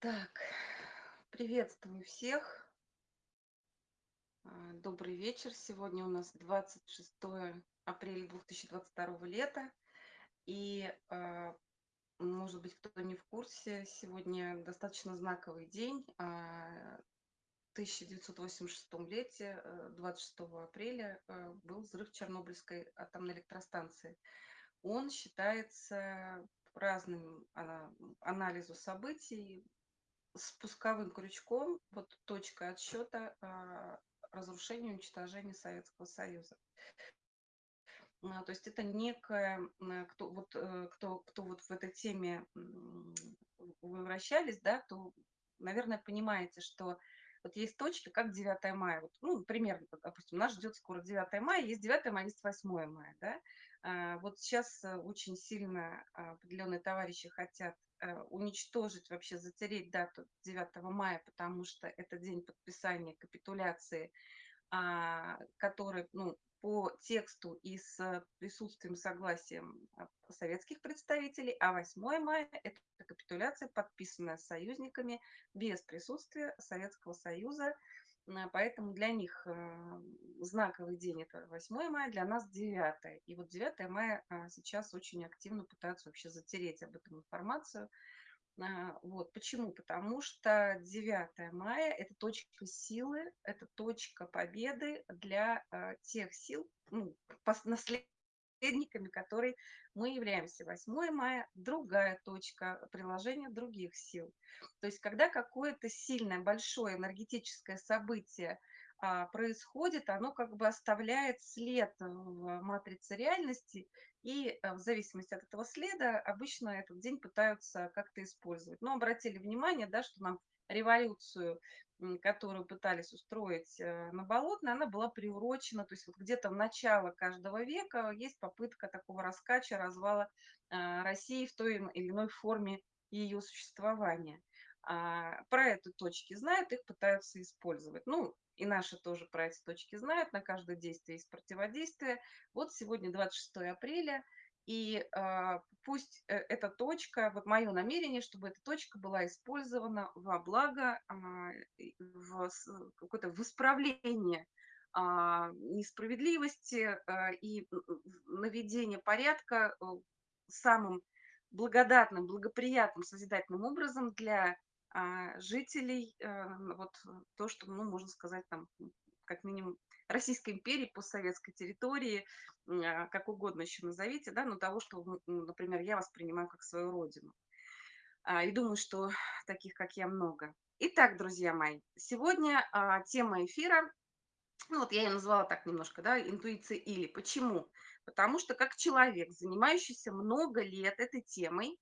Так, приветствую всех. А, Добрый вечер. Сегодня у нас 26 апреля 2022 лета. И, а, может быть, кто-то не в курсе, сегодня достаточно знаковый день. А, В 1986 лете, э, 26 апреля, э, был взрыв Чернобыльской атомной электростанции. Он считается разным ана- анализу событий спусковым крючком, вот точкой отсчета а, разрушения, уничтожения Советского Союза. А, То есть это некая, м, кто вот, э, кто, кто вот в этой теме вы вращались, да, то, наверное, понимаете, что вот есть точки, как 9 мая. Вот, ну, примерно, допустим, нас ждет скоро 9 мая, есть 9 мая, есть 8 мая, да. А, Вот сейчас э, очень сильно определенные товарищи хотят уничтожить, вообще затереть дату 9 мая, потому что это день подписания капитуляции а, который, ну, по тексту и с присутствием, согласием а, советских представителей, а 8 мая– это капитуляция, подписанная союзниками без присутствия Советского Союза. Поэтому для них э, знаковый день– это 8 мая, для нас 9. И вот 9 мая а, сейчас очень активно пытаются вообще затереть об этом информацию. А, вот. Почему? Потому что 9 мая– это точка силы, это точка победы для а, тех сил, ну, наследниками которой мы являемся. 8 мая– другая точка приложения других сил. То есть, когда какое-то сильное, большое энергетическое событие а, происходит, оно как бы оставляет след в матрице реальности, и э, в зависимости от этого следа обычно этот день пытаются как-то использовать. Но обратили внимание, да, что нам революцию, которую пытались устроить э, на Болотной, она была приурочена, то есть вот где-то в начало каждого века есть попытка такого раскача, развала а, России в той или иной форме ее существования. А, Про это точки знают, их пытаются использовать. Ну, и наши тоже про эти точки знают, на каждое действие есть противодействие. Вот сегодня 26 апреля, и а, пусть э, эта точка, вот мое намерение, чтобы эта точка была использована во благо, а, в какое-то в исправление а, несправедливости и наведение порядка э, самым благодатным, благоприятным, созидательным образом для жителей, э, вот то, что, ну, можно сказать, там, как минимум, Российской империи, постсоветской территории, а, как угодно еще назовите, да, но того, что, м, например, я воспринимаю как свою родину. А, И думаю, что таких, как я, много. Итак, друзья мои, сегодня а, тема эфира, ну вот я ее назвала так немножко, да, интуиция или. Почему? Потому что как человек, занимающийся много лет этой темой,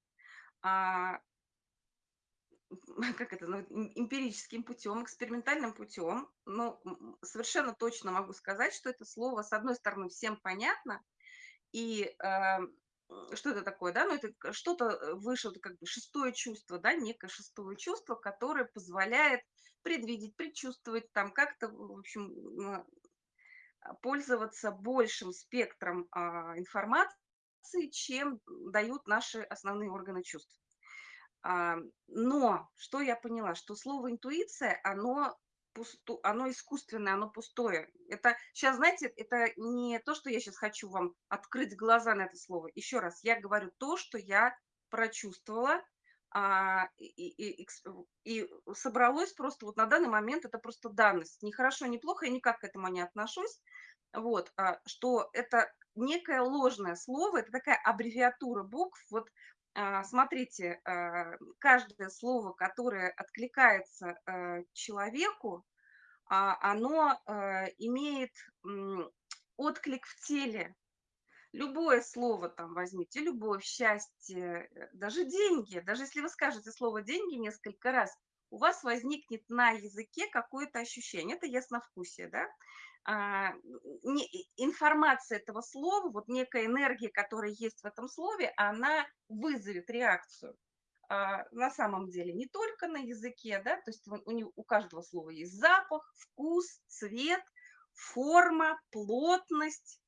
как это, ну, эм эмпирическим путем, экспериментальным путем. Но, м, совершенно точно могу сказать, что это слово, с одной стороны, всем понятно. И, м, что это такое, да? Ну, это что-то, э, выше, это как бы шестое чувство, да, некое шестое чувство, которое позволяет предвидеть, предчувствовать, там как-то, в общем, а, пользоваться большим спектром, а, информации, чем дают наши основные органы чувств. А, но что я поняла, что слово интуиция, оно пусто, оно искусственное, оно пустое. Это сейчас, знаете, это не то, что я сейчас хочу вам открыть глаза на это слово. Еще раз, я говорю то, что я прочувствовала, а, и, и- и и собралось просто вот на данный момент, это просто данность. Ни хорошо, ни плохо, я никак к этому не отношусь. Вот, а, что это некое ложное слово, это такая аббревиатура букв. Вот смотрите, а, каждое слово, которое откликается а, человеку, а, оно а, имеет отклик в теле. Любое слово там возьмите, любовь, счастье, э, даже деньги. Даже если вы скажете слово деньги несколько раз, у вас возникнет на языке какое-то ощущение. Это ясновкусие, да? А, информация этого слова, вот некая энергия, которая есть в этом слове, она вызовет реакцию. А, на самом деле не только на языке, да, то есть у, него- у каждого слова есть запах, вкус, цвет, форма, плотность,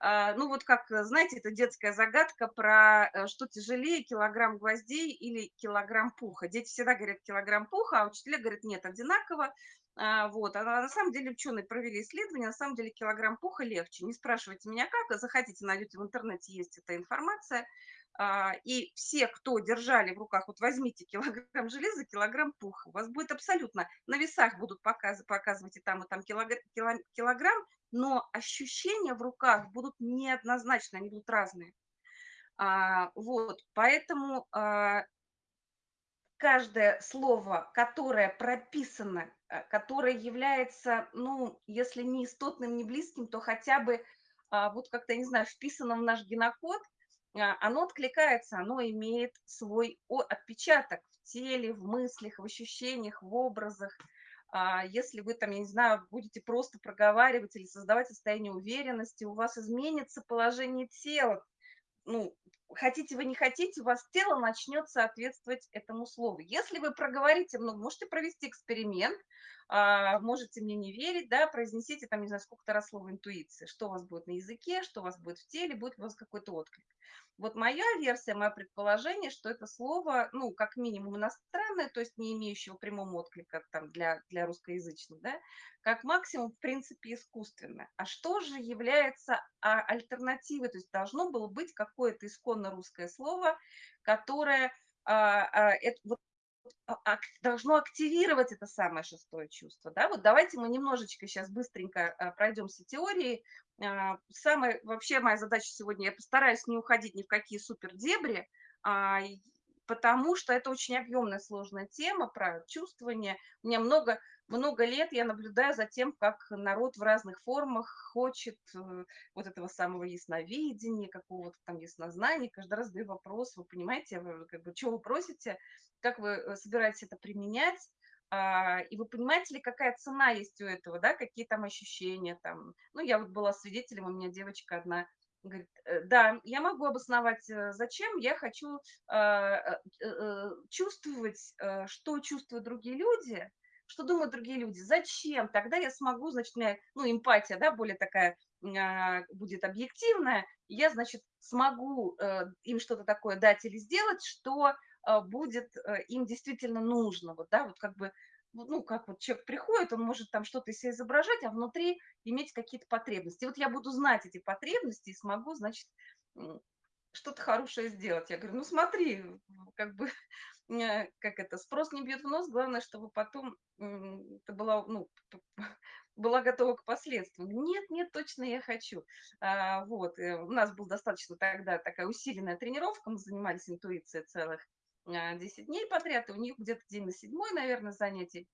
А, ну, вот как, знаете, это детская загадка про э, что тяжелее, килограмм гвоздей или килограмм пуха. Дети всегда говорят килограмм пуха, а учителя говорят нет, одинаково. А, вот. А на самом деле ученые провели исследование, на самом деле килограмм пуха легче. Не спрашивайте меня как, захотите, найдете в интернете, есть эта информация. А, и все, кто держали в руках, вот возьмите килограмм железа, килограмм пуха, у вас будет абсолютно, на весах будут показ, показывать и там, и там килограмм, но ощущения в руках будут неоднозначны, они будут разные. А, вот, поэтому а, каждое слово, которое прописано, а, которое является, ну, если не истотным, не близким, то хотя бы, а, вот как-то, не знаю, вписано в наш генокод, а, оно откликается, оно имеет свой отпечаток в теле, в мыслях, в ощущениях, в образах. А, если вы там, я не знаю, будете просто проговаривать или создавать состояние уверенности, у вас изменится положение тела. Ну, хотите вы, не хотите, у вас тело начнет соответствовать этому слову. Если вы проговорите много, можете провести эксперимент, можете мне не верить, да, произнесите там, не знаю, сколько-то раз слово интуиция, что у вас будет на языке, что у вас будет в теле, будет у вас какой-то отклик. Вот моя версия, мое предположение, что это слово, ну, как минимум иностранное, то есть не имеющего прямого отклика там для, для русскоязычных, да, как максимум, в принципе, искусственное. А что же является а, альтернативой? То есть должно было быть какое-то исконно русское слово, которое а, а, это, вот, а, должно активировать это самое шестое чувство. Да? Вот давайте мы немножечко сейчас быстренько а, пройдемся теории а, самая, вообще моя задача сегодня, я постараюсь не уходить ни в какие супер дебри, а, потому что это очень объемная, сложная тема про чувствование. У меня много, много лет я наблюдаю за тем, как народ в разных формах хочет э, вот этого самого ясновидения, какого-то там яснознания. Каждый раз задаю вопрос, вы понимаете, вы, как бы, что вы просите, как вы э, собираетесь это применять, а, и вы понимаете ли, какая цена есть у этого, да, какие там ощущения там. Ну, я вот была свидетелем, у меня девочка одна говорит, «Э, да, я могу обосновать, зачем я хочу а, чувствовать, что чувствуют другие люди, что думают другие люди, зачем, тогда я смогу, значит, у меня, ну, эмпатия, да, более такая а, будет объективная, я, значит, смогу им что-то такое дать или сделать, что а, будет э, им действительно нужно. Вот, да, вот как бы, ну, как вот человек приходит, он может там что-то из себя изображать, а внутри иметь какие-то потребности. Вот я буду знать эти потребности и смогу, значит, что-то хорошее сделать. Я говорю, ну смотри, как бы, э, как это, спрос не бьет в нос, главное, чтобы потом ты была, ну, была готова к последствиям. Нет, нет, точно я хочу. А, вот, э, у нас была достаточно тогда такая усиленная тренировка, мы занимались интуицией целых 10 дней подряд, и у них где-то день на седьмой, наверное, занятий.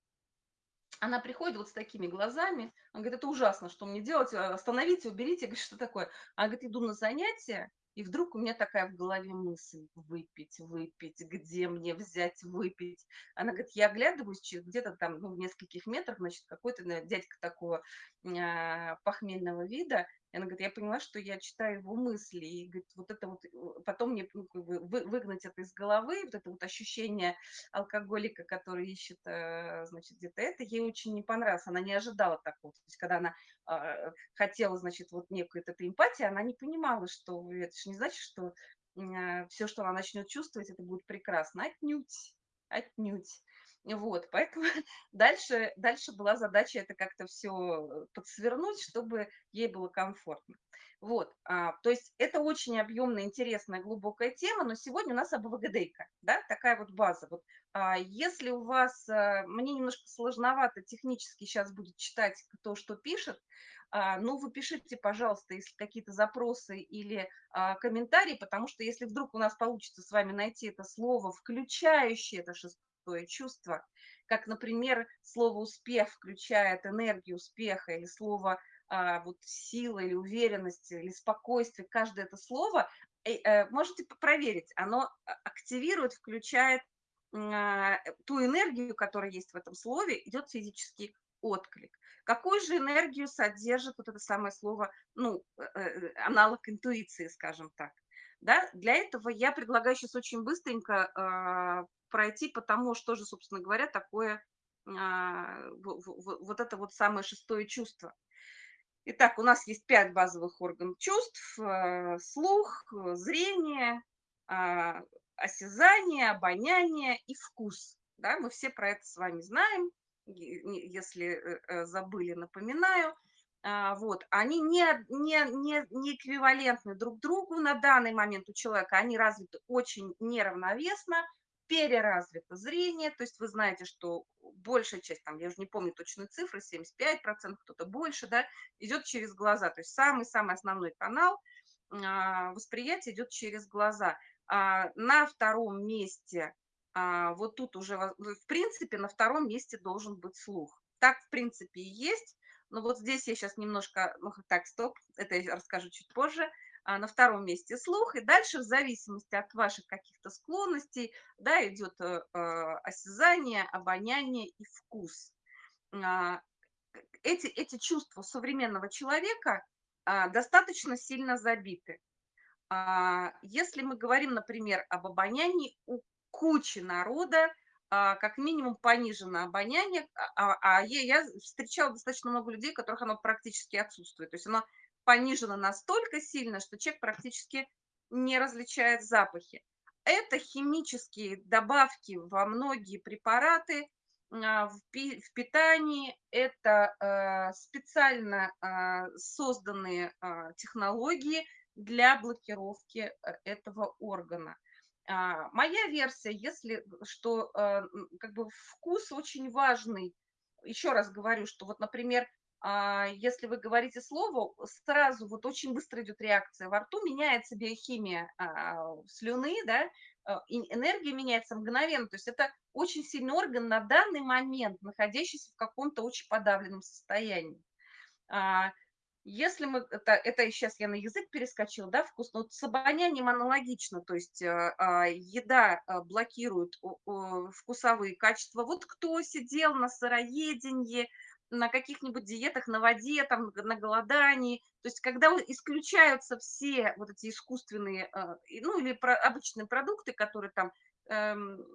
Она приходит вот с такими глазами, она говорит, это ужасно, что мне делать, а, остановите, уберите, я говорю, что такое? Она говорит, иду на занятия, и вдруг у меня такая в голове мысль, выпить, выпить, где мне взять выпить? Она говорит, я оглядываюсь, где-то там ну, в нескольких метрах, значит, какой-то дядька такого э, похмельного вида, и она говорит, я поняла, что я читаю его мысли, и говорит, вот это вот, э, потом мне ну, как бы вы, выгнать это из головы, вот это вот ощущение алкоголика, который ищет, э, значит, где-то это, ей очень не понравилось, она не ожидала такого, то есть когда она хотела, значит, вот некую эту эмпатию, она не понимала, что это же не значит, что э, все, что она начнет чувствовать, это будет прекрасно, отнюдь, отнюдь. Вот, поэтому дальше, дальше была задача это как-то все подсвернуть, чтобы ей было комфортно. Вот, а, то есть это очень объемная, интересная, глубокая тема, но сегодня у нас АБВГДейка, да, такая вот база. Вот, а, если у вас, а, мне немножко сложновато технически сейчас будет читать то, что пишет, а, ну, вы пишите, пожалуйста, если какие-то запросы или а, комментарии, потому что если вдруг у нас получится с вами найти это слово, включающее это шестое чувство, как, например, слово «успех» включает энергию успеха, или слово а, вот, «сила» или «уверенность» или «спокойствие», каждое это слово, э, э, можете проверить, оно активирует, включает а, ту энергию, которая есть в этом слове, идет физический отклик. Какую же энергию содержит вот это самое слово, ну, э, аналог интуиции, скажем так. Да? Для этого я предлагаю сейчас очень быстренько э, пройти по тому, что же, собственно говоря, такое э, вот это вот самое шестое чувство. Итак, у нас есть пять базовых органов чувств: э, слух, э, зрение, а, осязание, обоняние и вкус. Да, мы все про это с вами знаем. Если э, забыли, напоминаю. А, вот, они не, не, не, не эквивалентны друг другу на данный момент у человека, они развиты очень неравновесно, переразвито зрение, то есть вы знаете, что большая часть, там, я уже не помню точные цифры, 75%, кто-то больше, да, идет через глаза, то есть самый-самый основной канал а, восприятия идет через глаза. А, на втором месте, а, вот тут уже, в принципе, на втором месте должен быть слух. Так, в принципе, и есть, но вот здесь я сейчас немножко, ну, так, стоп, это я расскажу чуть позже, на втором месте слух, и дальше в зависимости от ваших каких-то склонностей, да, идет э, э, осязание, обоняние и вкус. А, эти, эти чувства современного человека а, достаточно сильно забиты. А, если мы говорим, например, об обонянии, у кучи народа а, как минимум понижено обоняние, а, а, а я встречала достаточно много людей, у которых оно практически отсутствует. То есть оно понижено настолько сильно, что человек практически не различает запахи. Это химические добавки во многие препараты а, в питании, это а, специально а, созданные технологии для блокировки э, этого органа. Моя версия, если что как бы вкус очень важный, еще раз говорю, что вот, например, если вы говорите слово, сразу вот очень быстро идет реакция во рту, меняется биохимия а, слюны, да, а, энергия меняется мгновенно. То есть это очень сильный орган на данный момент, находящийся в каком-то очень подавленном состоянии. Если мы, это, это сейчас я на язык перескочила, да, вкусно, вот с обонянием аналогично, то есть еда блокирует вкусовые качества. Вот кто сидел на сыроедении, на каких-нибудь диетах на воде, там, на голодании. То есть когда исключаются все вот эти искусственные, э, ну или про, обычные продукты, которые там, эм,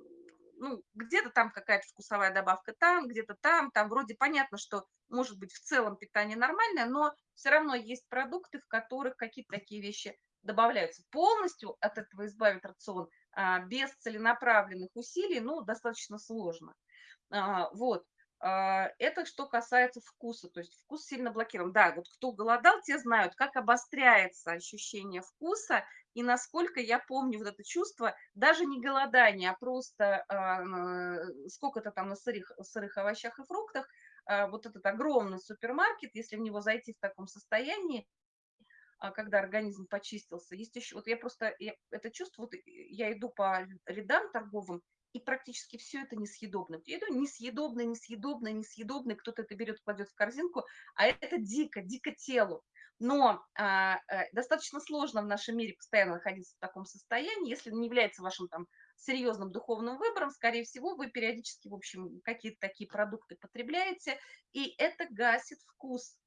ну, где-то там какая-то вкусовая добавка там, где-то там, там вроде понятно, что может быть в целом питание нормальное, но все равно есть продукты, в которых какие-то такие вещи добавляются. Полностью от этого избавить рацион а, без целенаправленных усилий, ну, достаточно сложно. А, вот. А, это что касается вкуса, то есть вкус сильно блокирован. Да, вот кто голодал, те знают, как обостряется ощущение вкуса и насколько я помню вот это чувство, даже не голодание, а просто э, сколько-то там на сырых, сырых овощах и фруктах, э, вот этот огромный супермаркет, если в него зайти в таком состоянии, когда организм почистился. Есть еще, вот я просто, я, это чувство, вот я иду по рядам торговым, и практически все это несъедобно. Я иду несъедобное, несъедобное, несъедобное, кто-то это берет, кладет в корзинку, а это дико, дико телу. Но а, а, достаточно сложно в нашем мире постоянно находиться в таком состоянии, если не является вашим там серьезным духовным выбором, скорее всего, вы периодически, в общем, какие-то такие продукты потребляете, и это гасит вкус,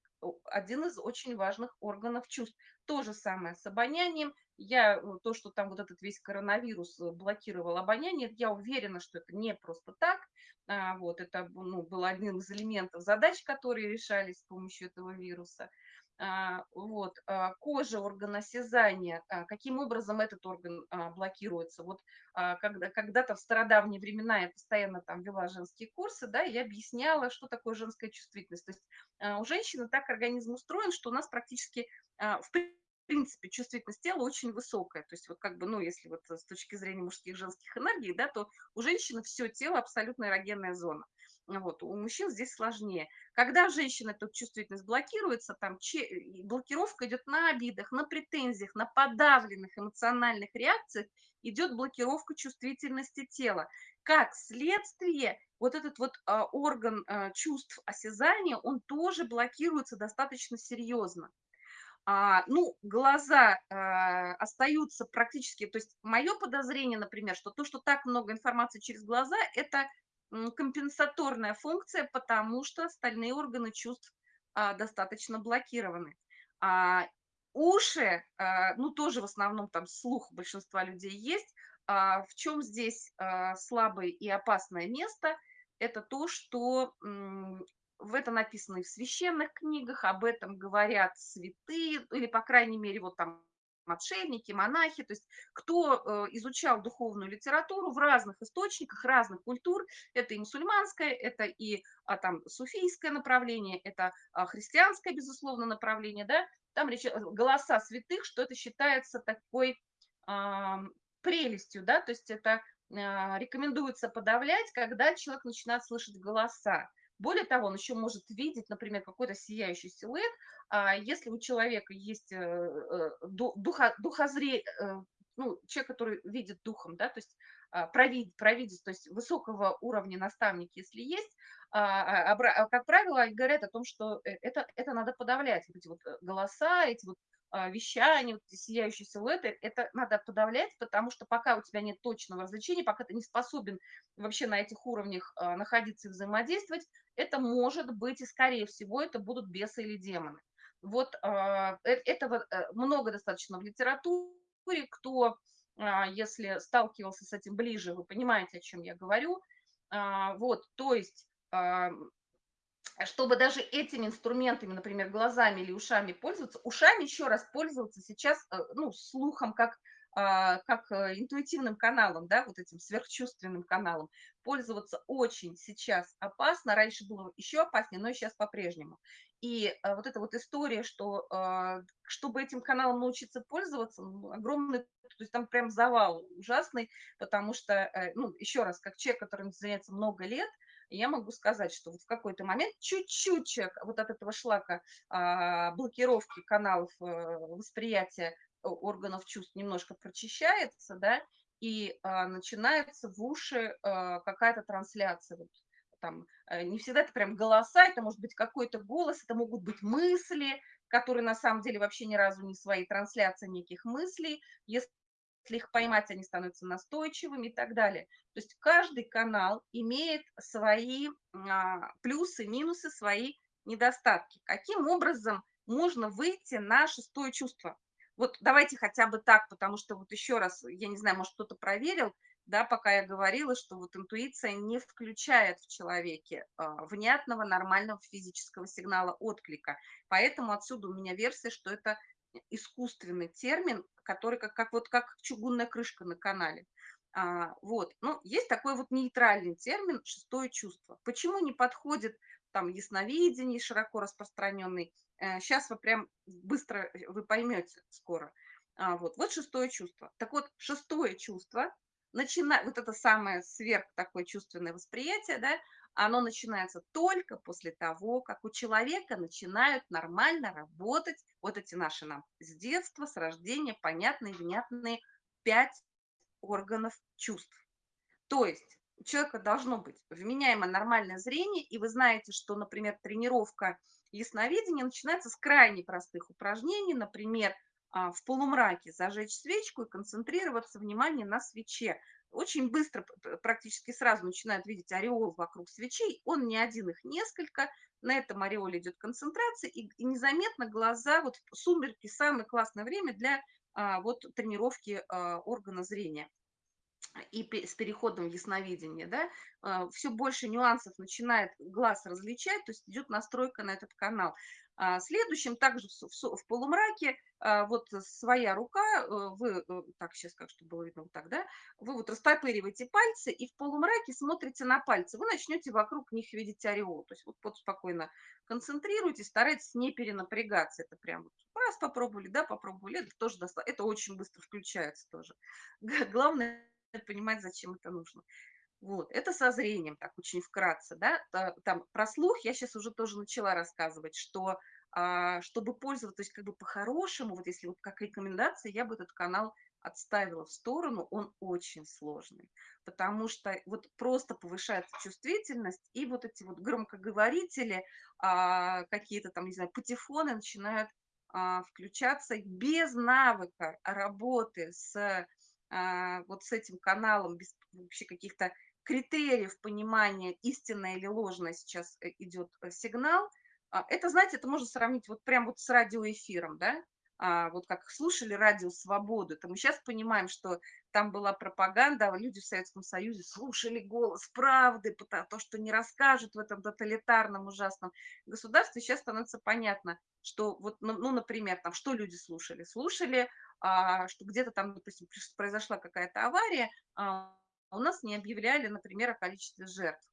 один из очень важных органов чувств. То же самое с обонянием. Я, э, то, что там вот этот весь коронавирус э, блокировал обоняние, я уверена, что это не просто так. А, вот, это ну, был один из элементов задач, которые решались с помощью этого вируса. А, вот, а, кожа, орган осязания, а, каким образом этот орган блокируется. Вот когда, когда-то в стародавние времена я постоянно там вела женские курсы, да, и объясняла, что такое женская чувствительность. То есть у женщины так организм устроен, что у нас практически в принципе, чувствительность тела очень высокая. То есть вот как бы, ну, если вот с точки зрения мужских женских энергий, да, то у женщины все тело абсолютно эрогенная зона. Вот, у мужчин здесь сложнее. Когда женщина эту чувствительность блокируется, там блокировка идет на обидах, на претензиях, на подавленных эмоциональных реакциях, идет блокировка чувствительности тела. Как следствие, вот этот вот а, орган а, чувств осязания, он тоже блокируется достаточно серьезно. А, ну, глаза а, остаются практически, то есть мое подозрение, например, что то, что так много информации через глаза, это компенсаторная функция, потому что остальные органы чувств а, достаточно блокированы. А, уши, а, ну тоже в основном там слух большинства людей есть. А, в чем здесь а, слабое и опасное место? Это то, что в это написано и в священных книгах, об этом говорят святые, или, по крайней мере, вот там отшельники, монахи, то есть кто э, изучал духовную литературу в разных источниках, разных культур, это и мусульманское, это и а, там суфийское направление, это а, христианское, безусловно, направление, да, там речь, э, голоса святых, что это считается такой а, прелестью, да, то есть это а, рекомендуется подавлять, когда человек начинает слышать голоса. Более того, он еще может видеть, например, какой-то сияющий силуэт, а если у человека есть э, э, духа, духозре, э, ну, человек, который видит духом, да, то есть а, провид, провидец, то есть высокого уровня наставник, если есть, а, как правило, говорят о том, что это, это надо подавлять, эти вот голоса, эти вот а, вещания, вот сияющие силуэты, это надо подавлять, потому что пока у тебя нет точного развлечения, пока ты не способен вообще на этих уровнях а, находиться и взаимодействовать, это может быть, и скорее всего, это будут бесы или демоны. Вот а, э, этого э, много достаточно в литературе, кто, если сталкивался с этим ближе, вы понимаете, о чем я говорю. Вот, то есть чтобы даже этими инструментами, например, глазами или ушами пользоваться, ушами еще раз пользоваться сейчас, э, ну, слухом, как, а, как э, интуитивным каналом, да, вот этим сверхчувственным каналом, пользоваться очень сейчас опасно, раньше было еще опаснее, но сейчас по-прежнему. И а, вот эта вот история, что а, чтобы этим каналом научиться пользоваться, ну, огромный, то есть там прям завал ужасный, потому что, э, ну, еще раз, как человек, который занимается много лет, я могу сказать, что вот в какой-то момент чуть-чуть вот от этого шлака а, блокировки каналов а, восприятия органов чувств немножко прочищается, да, и а, начинается в уши а, какая-то трансляция. Вот, там, э, не всегда это прям голоса, это может быть какой-то голос, это могут быть мысли, которые на самом деле вообще ни разу не свои, трансляции неких мыслей. Если их поймать, они становятся настойчивыми и так далее. То есть каждый канал имеет свои а, плюсы, минусы, свои недостатки. Каким образом можно выйти на шестое чувство? Вот давайте хотя бы так, потому что вот еще раз, я не знаю, может кто-то проверил, да, пока я говорила, что вот интуиция не включает в человеке а, внятного, нормального физического сигнала отклика. Поэтому отсюда у меня версия, что это искусственный термин, который как, как, вот, как чугунная крышка на канале. А, вот. Ну, есть такой вот нейтральный термин «шестое чувство». Почему не подходит там ясновидение, широко распространенный? Э, сейчас вы прям быстро, э, вы поймете скоро. А, вот. вот шестое чувство. Так вот, шестое чувство, начина... вот это самое сверх такое чувственное восприятие, да, оно начинается только после того, как у человека начинают нормально работать вот эти наши нам с детства, с рождения понятные, внятные пять органов чувств. То есть у человека должно быть вменяемое нормальное зрение, и вы знаете, что, например, тренировка ясновидения начинается с крайне простых упражнений, например, а, в полумраке зажечь свечку и концентрироваться внимание на свече очень быстро, практически сразу начинают видеть ореол вокруг свечей. Он не один, их несколько. На этом ореоле идет концентрация, и, и незаметно глаза, вот сумерки самое классное время для а, вот тренировки а, органа зрения и с переходом в ясновидение, да, а, все больше нюансов начинает глаз различать, то есть идет настройка на этот канал. А следующим также в, полумраке а, вот своя рука, вы, э, так сейчас как, чтобы было видно вот так, да, вы вот растопыриваете пальцы и в полумраке смотрите на пальцы, вы начнете вокруг них видеть ореол, то есть вот, вот спокойно концентрируйтесь, старайтесь не перенапрягаться, это прям раз попробовали, да, попробовали, это тоже достаточно, это очень быстро включается тоже. Главное понимать, зачем это нужно. Вот, это со зрением, так очень вкратце, да, там про слух я сейчас уже тоже начала рассказывать, что а, чтобы пользоваться, то есть как бы по-хорошему, вот если вот как рекомендация, я бы этот канал отставила в сторону, он очень сложный, потому что вот просто повышается чувствительность, и вот эти вот громкоговорители, а, какие-то там, не знаю, патефоны начинают а, включаться без навыка работы с вот с этим каналом, без вообще каких-то критериев понимания, истинное или ложное сейчас э, идет э, сигнал, а, это, знаете, это можно сравнить вот прям вот с радиоэфиром, да? а, вот как слушали радио «Свободу», это мы сейчас понимаем, что там была пропаганда, а люди в Советском Союзе слушали голос правды, то, что не расскажут в этом тоталитарном ужасном государстве. Сейчас становится понятно, что вот, ну, ну например, там, что люди слушали? Слушали, а, что где-то там, допустим, произошла какая-то авария, а, у нас не объявляли, например, о количестве жертв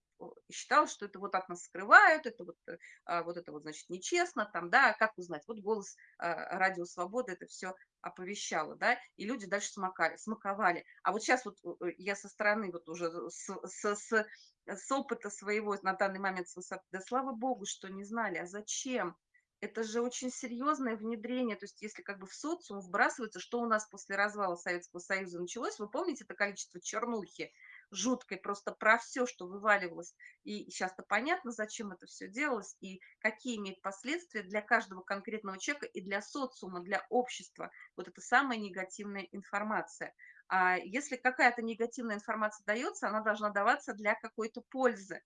и считал, что это вот от нас скрывают, это вот, э, а, вот это вот, значит, нечестно, там, да, как узнать? Вот голос а, Радио Свободы это все оповещало, да, и люди дальше смакали, смаковали. А вот сейчас вот э, я со стороны вот уже с, с, с, с опыта своего на данный момент да слава богу, что не знали, а зачем? Это же очень серьезное внедрение, то есть если как бы в социум вбрасывается, что у нас после развала Советского Союза началось, вы помните это количество чернухи, жуткой, просто про все, что вываливалось. И сейчас-то понятно, зачем это все делалось и какие имеет последствия для каждого конкретного человека и для социума, для общества. Вот это самая негативная информация. А если какая-то негативная информация дается, она должна даваться для какой-то пользы.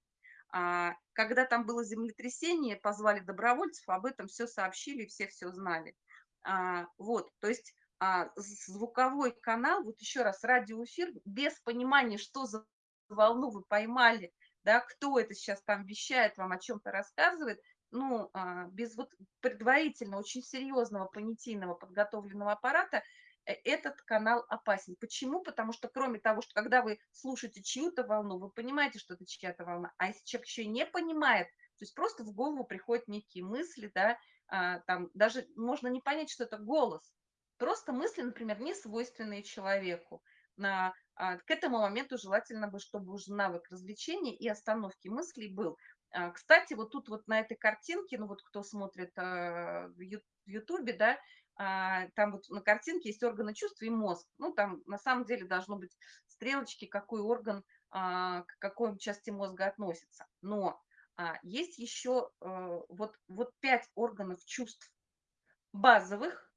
А когда там было землетрясение, позвали добровольцев, об этом все сообщили, все все знали. А, вот, то есть а, звуковой канал, вот еще раз, радиоэфир, без понимания, что за волну вы поймали, да, кто это сейчас там вещает, вам о чем-то рассказывает, ну, без вот предварительно очень серьезного понятийного подготовленного аппарата этот канал опасен. Почему? Потому что кроме того, что когда вы слушаете чью-то волну, вы понимаете, что это чья-то волна, а если человек еще и не понимает, то есть просто в голову приходят некие мысли, да, а, там даже можно не понять, что это голос, Просто мысли, например, не свойственные человеку. На, а, к этому моменту желательно бы, чтобы уже навык развлечения и остановки мыслей был. А, кстати, вот тут вот на этой картинке, ну вот кто смотрит в Ютубе, да, там вот на картинке есть органы чувств и мозг. Ну, там на самом деле должно быть стрелочки, какой орган а, к какой части мозга относится. Но а, есть еще а, вот, вот пять органов чувств базовых,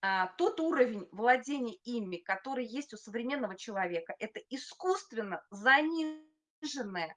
а, тот уровень владения ими, который есть у современного человека, это искусственно заниженное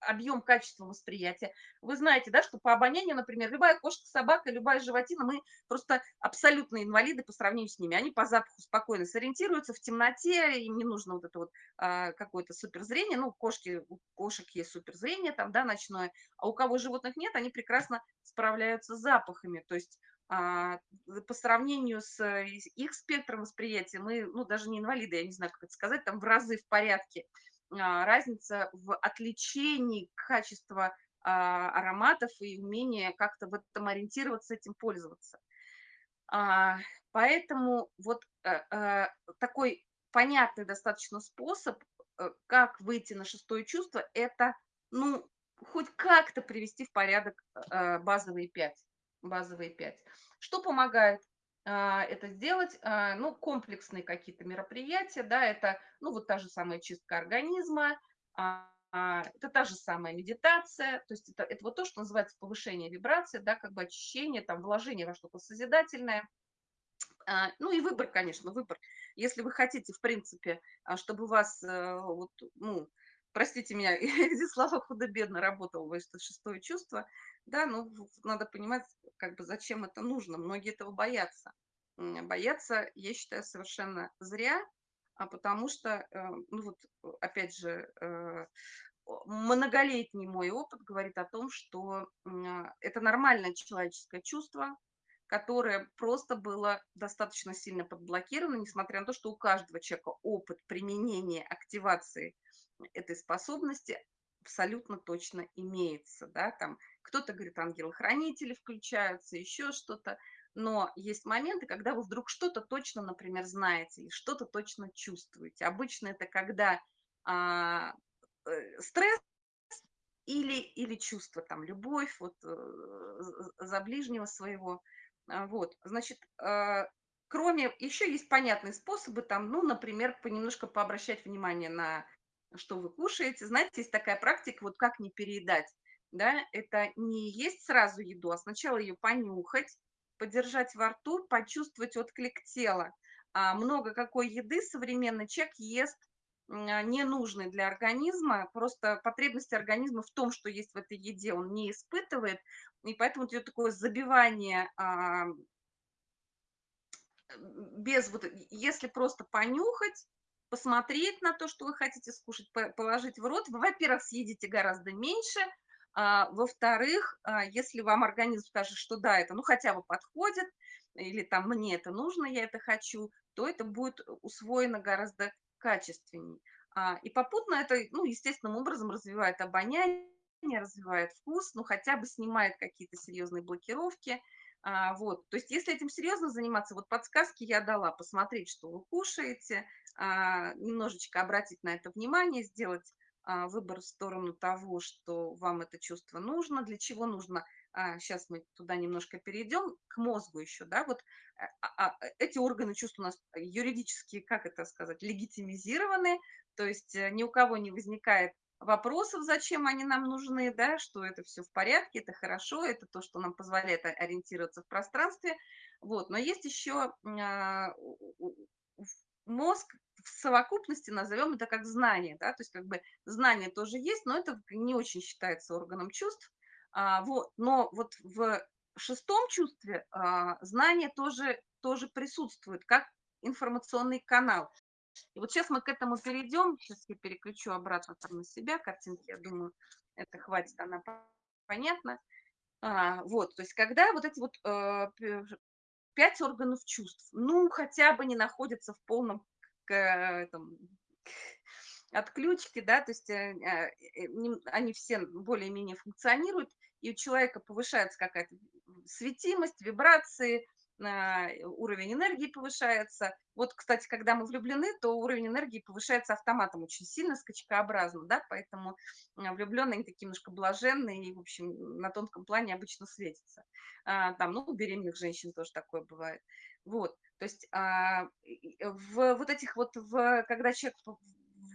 объем качества восприятия. Вы знаете, да, что по обонянию, например, любая кошка, собака, любая животина, мы просто абсолютно инвалиды по сравнению с ними. Они по запаху спокойно сориентируются в темноте, им не нужно вот это вот а, какое-то суперзрение. Ну, кошки, у кошек есть суперзрение там, да, ночное, а у кого животных нет, они прекрасно справляются с запахами. То есть а, по сравнению с э, их спектром восприятия, мы, ну, даже не инвалиды, я не знаю, как это сказать, там в разы в порядке. А, разница в отличении качества а, ароматов и умения как-то в этом ориентироваться, этим пользоваться. Поэтому вот э, э, такой понятный достаточно способ, как выйти на шестое чувство, это, ну, хоть как-то привести в порядок базовые пять базовые 5. Что помогает а, это сделать? А, ну, комплексные какие-то мероприятия, да, это, ну, вот та же самая чистка организма, а, это та же самая медитация, то есть это, это вот то, что называется повышение вибрации, да, как бы очищение, там, вложение во что-то созидательное. Ну и выбор, конечно, выбор. Если вы хотите, в принципе, чтобы у вас, э, вот, ну, простите меня, эти слова худо-бедно работало это шестое чувство, да, ну, надо понимать, как бы, зачем это нужно. Многие этого боятся. Боятся, я считаю, совершенно зря, а потому что, э, ну, вот, опять же, э, многолетний мой опыт говорит о том, что это нормальное человеческое чувство, которое просто было достаточно сильно подблокировано, несмотря на то, что у каждого человека опыт применения, активации этой способности абсолютно точно имеется, да, там кто-то говорит, ангелы-хранители включаются, еще что-то, но есть моменты, когда вы вдруг что-то точно, например, знаете или что-то точно чувствуете. Обычно это когда а, э, стресс или, или чувство, там, любовь вот, э, за ближнего своего. А, вот, значит, э, кроме, еще есть понятные способы, там, ну, например, понемножко пообращать внимание на что вы кушаете. Знаете, есть такая практика, вот как не переедать. Да, это не есть сразу еду, а сначала ее понюхать, подержать во рту, почувствовать отклик тела. А много какой еды современный человек ест а, ненужный для организма, просто потребности организма в том, что есть в этой еде, он не испытывает, и поэтому идет такое забивание а, без вот, если просто понюхать, посмотреть на то, что вы хотите скушать, положить в рот, вы, во-первых, съедите гораздо меньше, а, во-вторых, а, если вам организм скажет, что да, это ну хотя бы подходит, или там мне это нужно, я это хочу, то это будет усвоено гораздо качественней. А, и попутно это, ну, естественным образом развивает обоняние, развивает вкус, ну, хотя бы снимает какие-то серьезные блокировки. А, вот, то есть если этим серьезно заниматься, вот подсказки я дала, посмотреть, что вы кушаете, а, немножечко обратить на это внимание, сделать а, выбор в сторону того, что вам это чувство нужно, для чего нужно. Сейчас мы туда немножко перейдем, к мозгу еще, да, вот эти органы чувств у нас юридически, как это сказать, легитимизированы, то есть э, ни у кого не возникает вопросов, зачем они нам нужны, да, что это все в порядке, это хорошо, это то, что нам позволяет ориентироваться в пространстве. Вот. Но есть еще а, мозг в совокупности, назовем это как знание, да, то есть как бы знание тоже есть, но это не очень считается органом чувств. А, вот. Но вот в шестом чувстве а, знание тоже, тоже присутствует, как информационный канал. И вот сейчас мы к этому перейдем. Сейчас я переключу обратно там на себя картинки. Я думаю, это хватит, она понятна. А, вот, то есть когда вот эти вот э, пять органов чувств, ну, хотя бы не находятся в полном к, этом, отключке, да, то есть э, э, они все более-менее функционируют, и у человека повышается какая-то светимость, вибрации, уровень энергии повышается. Вот, кстати, когда мы влюблены, то уровень энергии повышается автоматом очень сильно, скачкообразно, да, поэтому а, влюбленные такие немножко блаженные и, в общем, на тонком плане обычно светятся. А, там, ну, у беременных женщин тоже такое бывает. Вот, то есть а, в вот этих вот, в, когда человек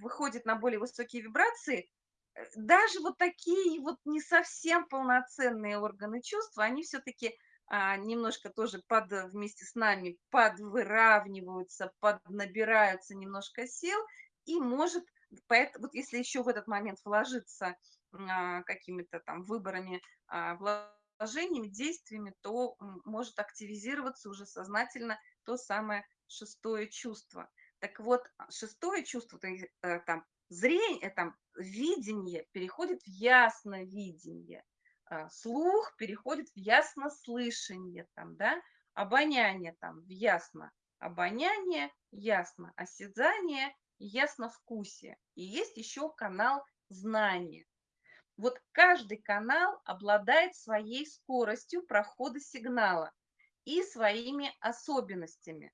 выходит на более высокие вибрации, э, даже вот такие вот не совсем полноценные органы чувств, они все-таки немножко тоже под, вместе с нами подвыравниваются, поднабираются немножко сил, и может, поэтому, вот если еще в этот момент вложиться а, какими-то там выборами, а, вложениями, действиями, то может активизироваться уже сознательно то самое шестое чувство. Так вот, шестое чувство, то э, там, зрение, там, видение переходит в ясновидение. А, слух переходит в яснослышание, там, да, обоняние там в ясно, обоняние ясно, осязание ясновкусие. И есть еще канал знания. Вот каждый канал обладает своей скоростью прохода сигнала и своими особенностями.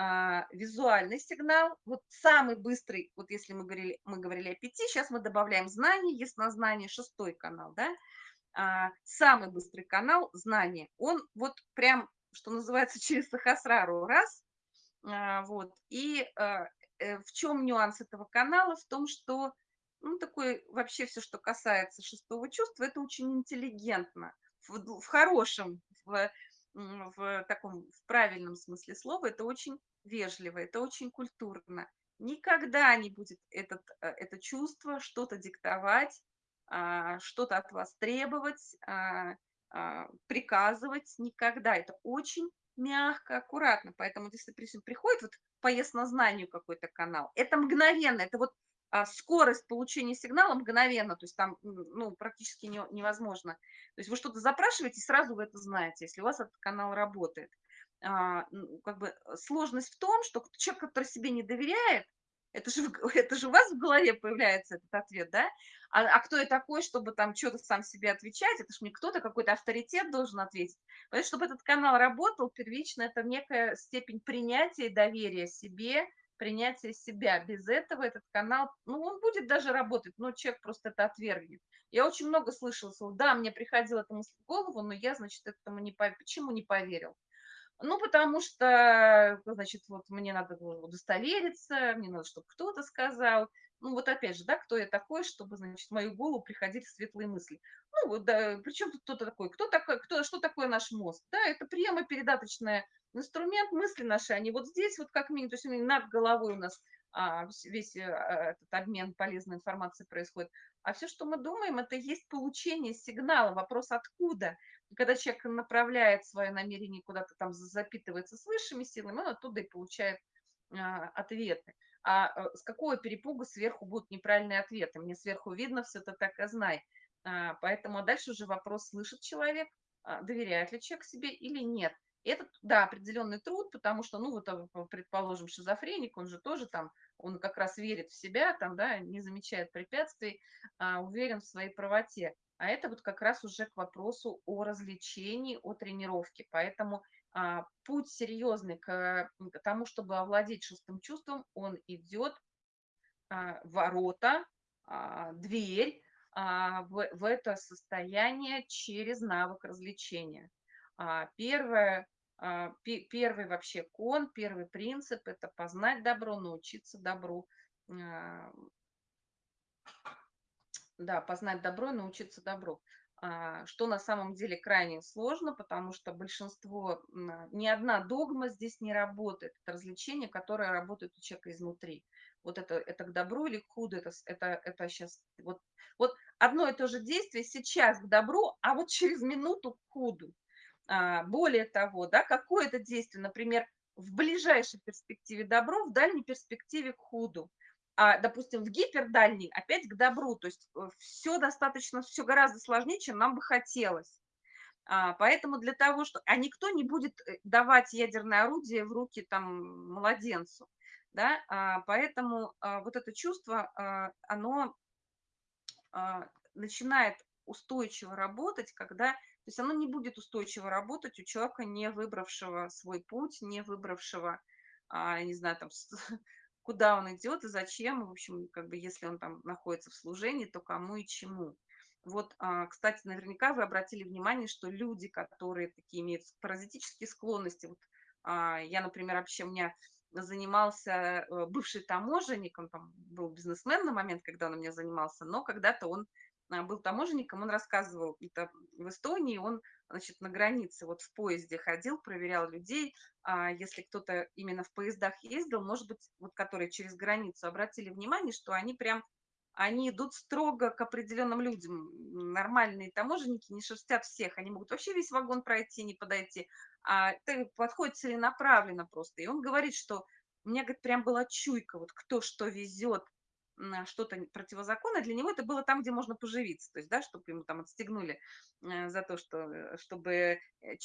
А, визуальный сигнал, вот самый быстрый, вот если мы говорили, мы говорили о пяти, сейчас мы добавляем знание, яснознание, шестой канал, да, а, самый быстрый канал знания. Он вот прям, что называется, через Сахасрару раз. А, вот. И а, э, в чем нюанс этого канала? В том, что ну, такой вообще все, что касается шестого чувства, это очень интеллигентно, в, в хорошем, в, в таком в правильном смысле слова, это очень вежливо, это очень культурно. Никогда не будет этот, э, это чувство что-то диктовать, а, что-то от вас требовать, а, а, приказывать никогда. Это очень мягко, аккуратно. Поэтому если приходит вот по яснознанию какой-то канал, это мгновенно, это вот скорость получения сигнала мгновенно, то есть там ну, практически не, невозможно. То есть вы что-то запрашиваете, сразу вы это знаете, если у вас этот канал работает. А, как бы сложность в том, что человек, который себе не доверяет, это же, это же у вас в голове появляется этот ответ, да? А, а кто я такой, чтобы там что-то сам себе отвечать? Это же не кто-то, какой-то авторитет должен ответить. Поэтому, чтобы этот канал работал, первично это некая степень принятия и доверия себе, принятия себя. Без этого этот канал, ну, он будет даже работать, но человек просто это отвергнет. Я очень много слышала, да, мне приходила эта мысль в голову, но я, значит, этому не, почему не поверил? Ну, потому что, значит, вот мне надо удостовериться, мне надо, чтобы кто-то сказал. Ну, вот опять же, да, кто я такой, чтобы, значит, в мою голову приходили светлые мысли. Ну, вот, да, причем тут кто-то такой? Кто такой, кто, что такое наш мозг? Да, это приемо-передаточный инструмент мысли наши, они вот здесь вот как минимум, то есть над головой у нас а, весь а, этот обмен полезной информацией происходит. А все, что мы думаем, это есть получение сигнала. Вопрос откуда? Когда человек направляет свое намерение куда-то там, запитывается с высшими силами, он оттуда и получает а, ответы. А э, с какого перепуга сверху будут неправильные ответы? Мне сверху видно все, это так и знай. А, поэтому дальше уже вопрос, слышит человек, а, доверяет ли человек себе или нет. Это, да, определенный труд, потому что, ну, вот, а, предположим, шизофреник, он же тоже там, он как раз верит в себя, там, да, не замечает препятствий, а, уверен в своей правоте. А это вот как раз уже к вопросу о развлечении, о тренировке. Поэтому а, путь серьезный к, к тому, чтобы овладеть шестым чувством, он идет а, ворота, а, дверь а, в, в это состояние через навык развлечения. А, первое, а, пи, первый вообще кон, первый принцип– это познать добро, научиться добру. А, да, познать добро, научиться добру. А, что на самом деле крайне сложно, потому что большинство, ни одна догма здесь не работает. Это развлечение, которое работает у человека изнутри. Вот это, это к добру или к худу, это, это, это сейчас, вот, вот одно и то же действие сейчас к добру, а вот через минуту к худу. А, более того, да, какое-то действие, например, в ближайшей перспективе добро, в дальней перспективе к худу а, допустим, в гипердальний опять к добру. То есть э, все достаточно, все гораздо сложнее, чем нам бы хотелось. А, поэтому для того, что... А никто не будет э, давать ядерное орудие в руки там младенцу. Да? А, поэтому а, вот это чувство, а, оно а, начинает устойчиво работать, когда... То есть оно не будет устойчиво работать у человека, не выбравшего свой путь, не выбравшего, а, не знаю, там, куда он идет и зачем, в общем, как бы если он там находится в служении, то кому и чему. Вот, а, кстати, наверняка вы обратили внимание, что люди, которые такие имеют паразитические склонности, вот а, я, например, вообще у меня занимался э, бывший таможенник, он там был бизнесмен на момент, когда он у меня занимался, но когда-то он был таможенником, он рассказывал, это в Эстонии он, значит, на границе вот в поезде ходил, проверял людей, а если кто-то именно в поездах ездил, может быть, вот которые через границу, обратили внимание, что они прям, они идут строго к определенным людям. Нормальные таможенники не шерстят всех, они могут вообще весь вагон пройти, не подойти, а это подходит целенаправленно просто. И он говорит, что у меня, говорит, прям была чуйка, вот кто что везет, что-то противозаконное, для него это было там, где можно поживиться, то есть, да, чтобы ему там отстегнули э, за то, что, э, чтобы э,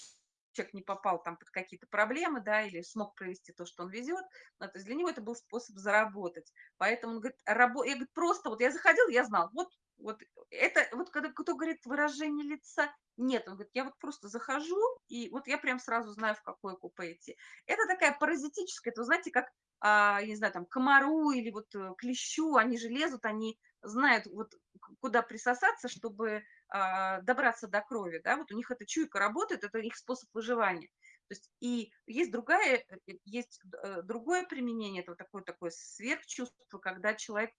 человек не попал там под какие-то проблемы, да, или смог провести то, что он везет, да, то есть для него это был способ заработать. Поэтому он говорит, рабо... я говорит, просто вот я заходил, я знал, вот, вот это, вот когда кто говорит выражение лица, нет, он говорит, я вот просто захожу, и вот я прям сразу знаю, в какое купе идти. Это такая паразитическая, это, вы знаете, как а, не знаю, там, комару или вот э, клещу, они же лезут, они знают, вот куда присосаться, чтобы а, добраться до крови, да, вот у них эта чуйка работает, это их способ выживания. То есть и есть другая, э, э, есть другое применение, это такое, такое сверхчувство, когда человек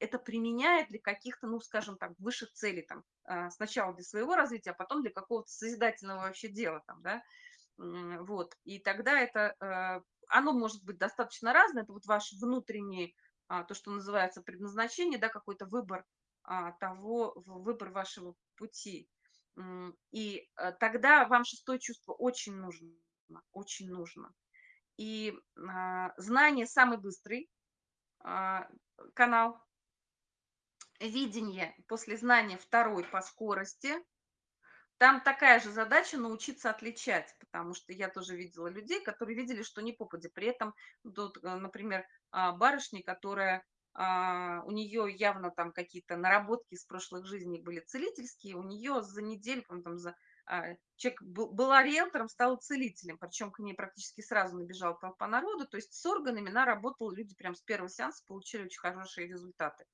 это применяет для каких-то, ну, скажем так, высших целей, там, а, сначала для своего развития, а потом для какого-то созидательного вообще дела, там, да, вот, и тогда это оно может быть достаточно разное, это вот ваш внутренний, а, то, что называется предназначение, да, какой-то выбор а, того, выбор вашего пути. И а, тогда вам шестое чувство очень нужно, очень нужно. И знание самый быстрый канал, видение после знания второй по скорости, там такая же задача научиться отличать, потому что я тоже видела людей, которые видели, что не попади. При этом, тут, э, например, а, барышня, которая а, у нее явно там какие-то наработки с прошлых жизней были целительские, у нее за неделю, там, за, а, человек был, была риэлтором, стал целителем, причем к ней практически сразу набежала толпа народу, то есть с органами она работала, люди прям с первого сеанса получили очень хорошие результаты.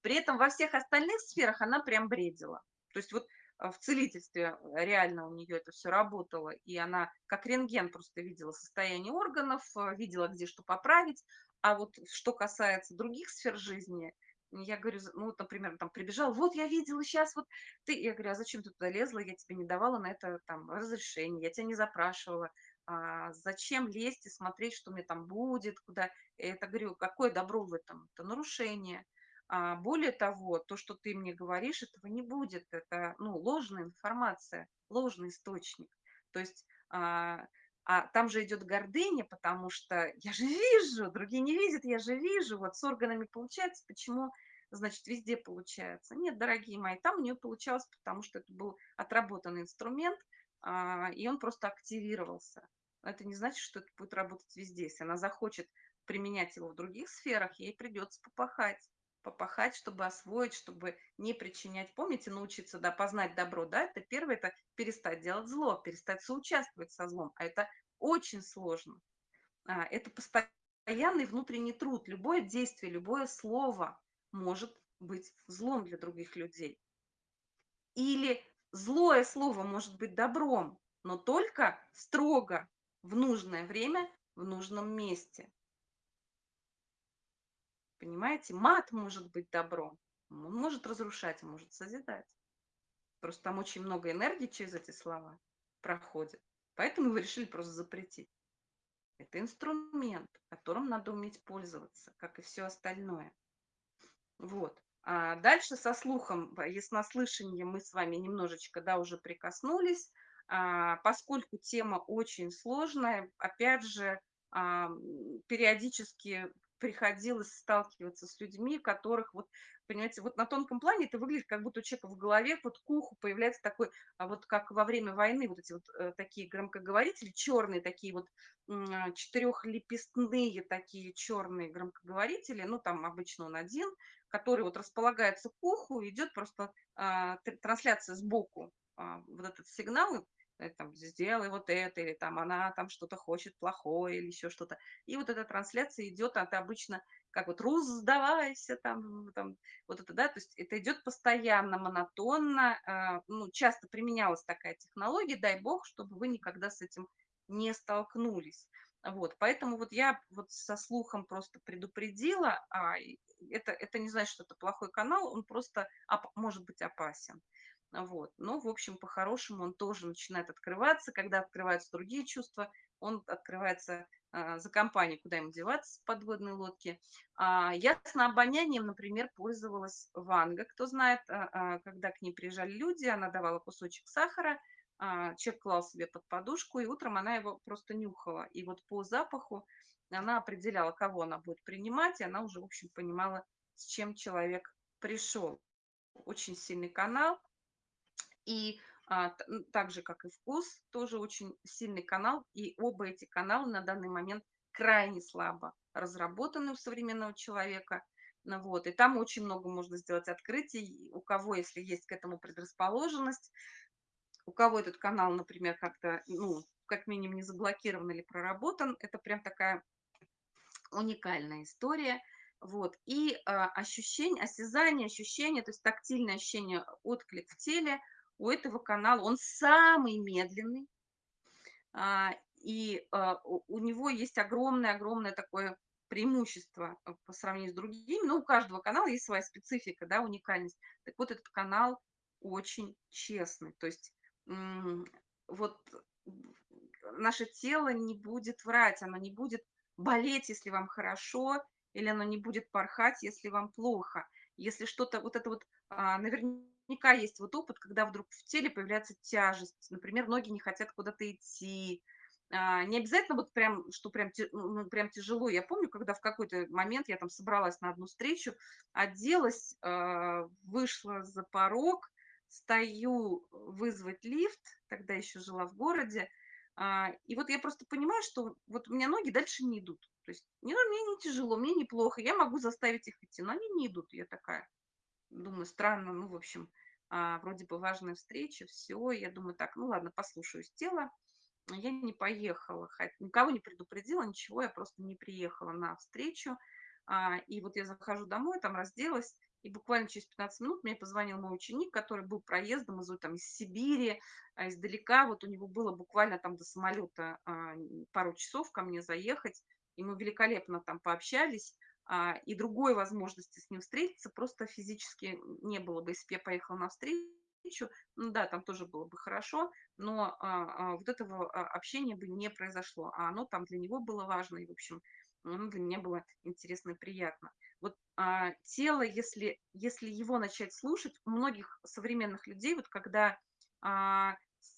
При этом во всех остальных сферах она прям бредила. То есть вот в целительстве реально у нее это все работало, и она как рентген просто видела состояние органов, а, видела, где что поправить. А вот что касается других сфер жизни, я говорю, ну вот, например, там прибежал, вот я видела сейчас, вот ты, я говорю, а зачем ты туда лезла, я тебе не давала на это там разрешение, я тебя не запрашивала, а зачем лезть и смотреть, что мне там будет, куда, это, говорю, какое добро в этом, это нарушение, А, более того, то, что ты мне говоришь, этого не будет. Это, ну, ложная информация, ложный источник. То есть, а, а там же идет гордыня, потому что я же вижу, другие не видят, я же вижу. Вот с органами получается, почему, значит, везде получается? Нет, дорогие мои, там у нее получалось, потому что это был отработанный инструмент, а, и он просто активировался. Но это не значит, что это будет работать везде. Если она захочет применять его в других сферах, ей придется попахать попахать, чтобы освоить, чтобы не причинять. Помните, научиться да, познать добро, да, это первое, это перестать делать зло, перестать соучаствовать со злом, а это очень сложно. А, это постоянный внутренний труд. Любое действие, любое слово может быть злом для других людей. Или злое слово может быть добром, но только строго в нужное время, в нужном месте. Понимаете? Мат может быть добром. Он может разрушать, может созидать. Просто там очень много энергии через эти слова проходит. Поэтому вы решили просто запретить. Это инструмент, которым надо уметь пользоваться, как и все остальное. Вот. А дальше со слухом, яснослышание мы с вами немножечко, да, уже прикоснулись. А, поскольку тема очень сложная, опять же, а, периодически приходилось сталкиваться с людьми, которых вот, понимаете, вот на тонком плане это выглядит, как будто у человека в голове вот к уху появляется такой, а вот как во время войны вот эти вот э, такие громкоговорители, черные такие вот э, четырехлепестные такие черные громкоговорители, ну там обычно он один, который вот располагается к уху, идет просто э, трансляция сбоку, э, вот этот сигнал, там, сделай вот это, или там она там что-то хочет плохое, или еще что-то. И вот эта трансляция идет, а ты обычно как вот «Рус, сдавайся», там, там, вот это, да, то есть это идет постоянно, монотонно, э, ну, часто применялась такая технология, дай бог, чтобы вы никогда с этим не столкнулись. Вот, поэтому вот я вот со слухом просто предупредила, а это, это не значит, что это плохой канал, он просто оп может быть опасен. Вот. Но, в общем, по-хорошему он тоже начинает открываться. Когда открываются другие чувства, он открывается а, за компанию, куда ему деваться с подводной лодки. А, я с обонянием, например, пользовалась Ванга. Кто знает, а, а, когда к ней приезжали люди, она давала кусочек сахара, а, человек клал себе под подушку, и утром она его просто нюхала. И вот по запаху она определяла, кого она будет принимать, и она уже, в общем, понимала, с чем человек пришел. Очень сильный канал, и а, так же, как и вкус, тоже очень сильный канал. И оба эти канала на данный момент крайне слабо разработаны у современного человека. Ну, вот, и там очень много можно сделать открытий. У кого, если есть к этому предрасположенность, у кого этот канал, например, как-то, ну, как минимум не заблокирован или проработан, это прям такая уникальная история. Вот. И э, ощущение, осязание, ощущение, то есть тактильное ощущение, отклик в теле – у этого канала, он самый медленный, а, и а, у него есть огромное-огромное такое преимущество а, по сравнению с другими, но у каждого канала есть своя специфика, да, уникальность. Так вот, этот канал очень честный, то есть вот наше тело не будет врать, оно не будет болеть, если вам хорошо, или оно не будет порхать, если вам плохо. Если что-то, вот это вот, наверняка наверняка есть вот опыт, когда вдруг в теле появляется тяжесть. Например, ноги не хотят куда-то идти. А, не обязательно вот прям, что прям, ну, ну, прям тяжело. Я помню, когда в какой-то момент я там собралась на одну встречу, оделась, а, вышла за порог, стою вызвать лифт, тогда еще жила в городе, а, и вот я просто понимаю, что вот у меня ноги дальше не идут. То есть мне, мне не тяжело, мне неплохо, я могу заставить их идти, но они не идут. Я такая, Думаю, странно, ну, в общем, а, вроде бы важная встреча, все. Я думаю, так, ну ладно, послушаюсь тела. Я не поехала, никого не предупредила, ничего, я просто не приехала на встречу. А, и вот я захожу домой, там разделась, и буквально через 15 минут мне позвонил мой ученик, который был проездом из, там, из Сибири, а, издалека. Вот у него было буквально там до самолета пару часов ко мне заехать. И мы великолепно там пообщались. А, и другой возможности с ним встретиться просто физически не было бы, если бы я поехала на встречу, ну да, там тоже было бы хорошо, но а, а, вот этого а, общения бы не произошло, а оно там для него было важно, и, в общем, Ну, для меня было интересно и приятно. Вот, а, тело, если если его начать слушать, у многих современных людей, вот когда, а,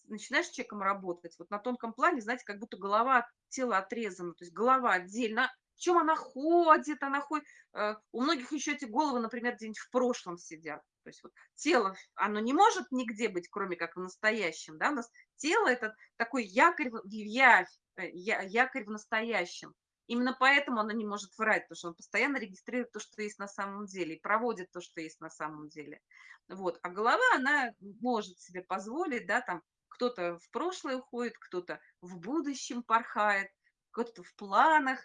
начинаешь с человеком работать, вот на тонком плане, знаете, как будто голова от тела отрезана, то есть голова отдельно. В чём она ходит, она ходит. Э, у многих еще эти головы, например, где-нибудь в прошлом сидят. То есть вот тело, оно не может нигде быть, кроме как в настоящем, да. У нас тело- это такой якорь явь, э, я якорь в настоящем. Именно поэтому оно не может врать, потому что он постоянно регистрирует то, что есть на самом деле, и проводит то, что есть на самом деле. Вот. А голова, она может себе позволить, да, там кто-то в прошлое уходит, кто-то в будущем порхает, кто-то в планах,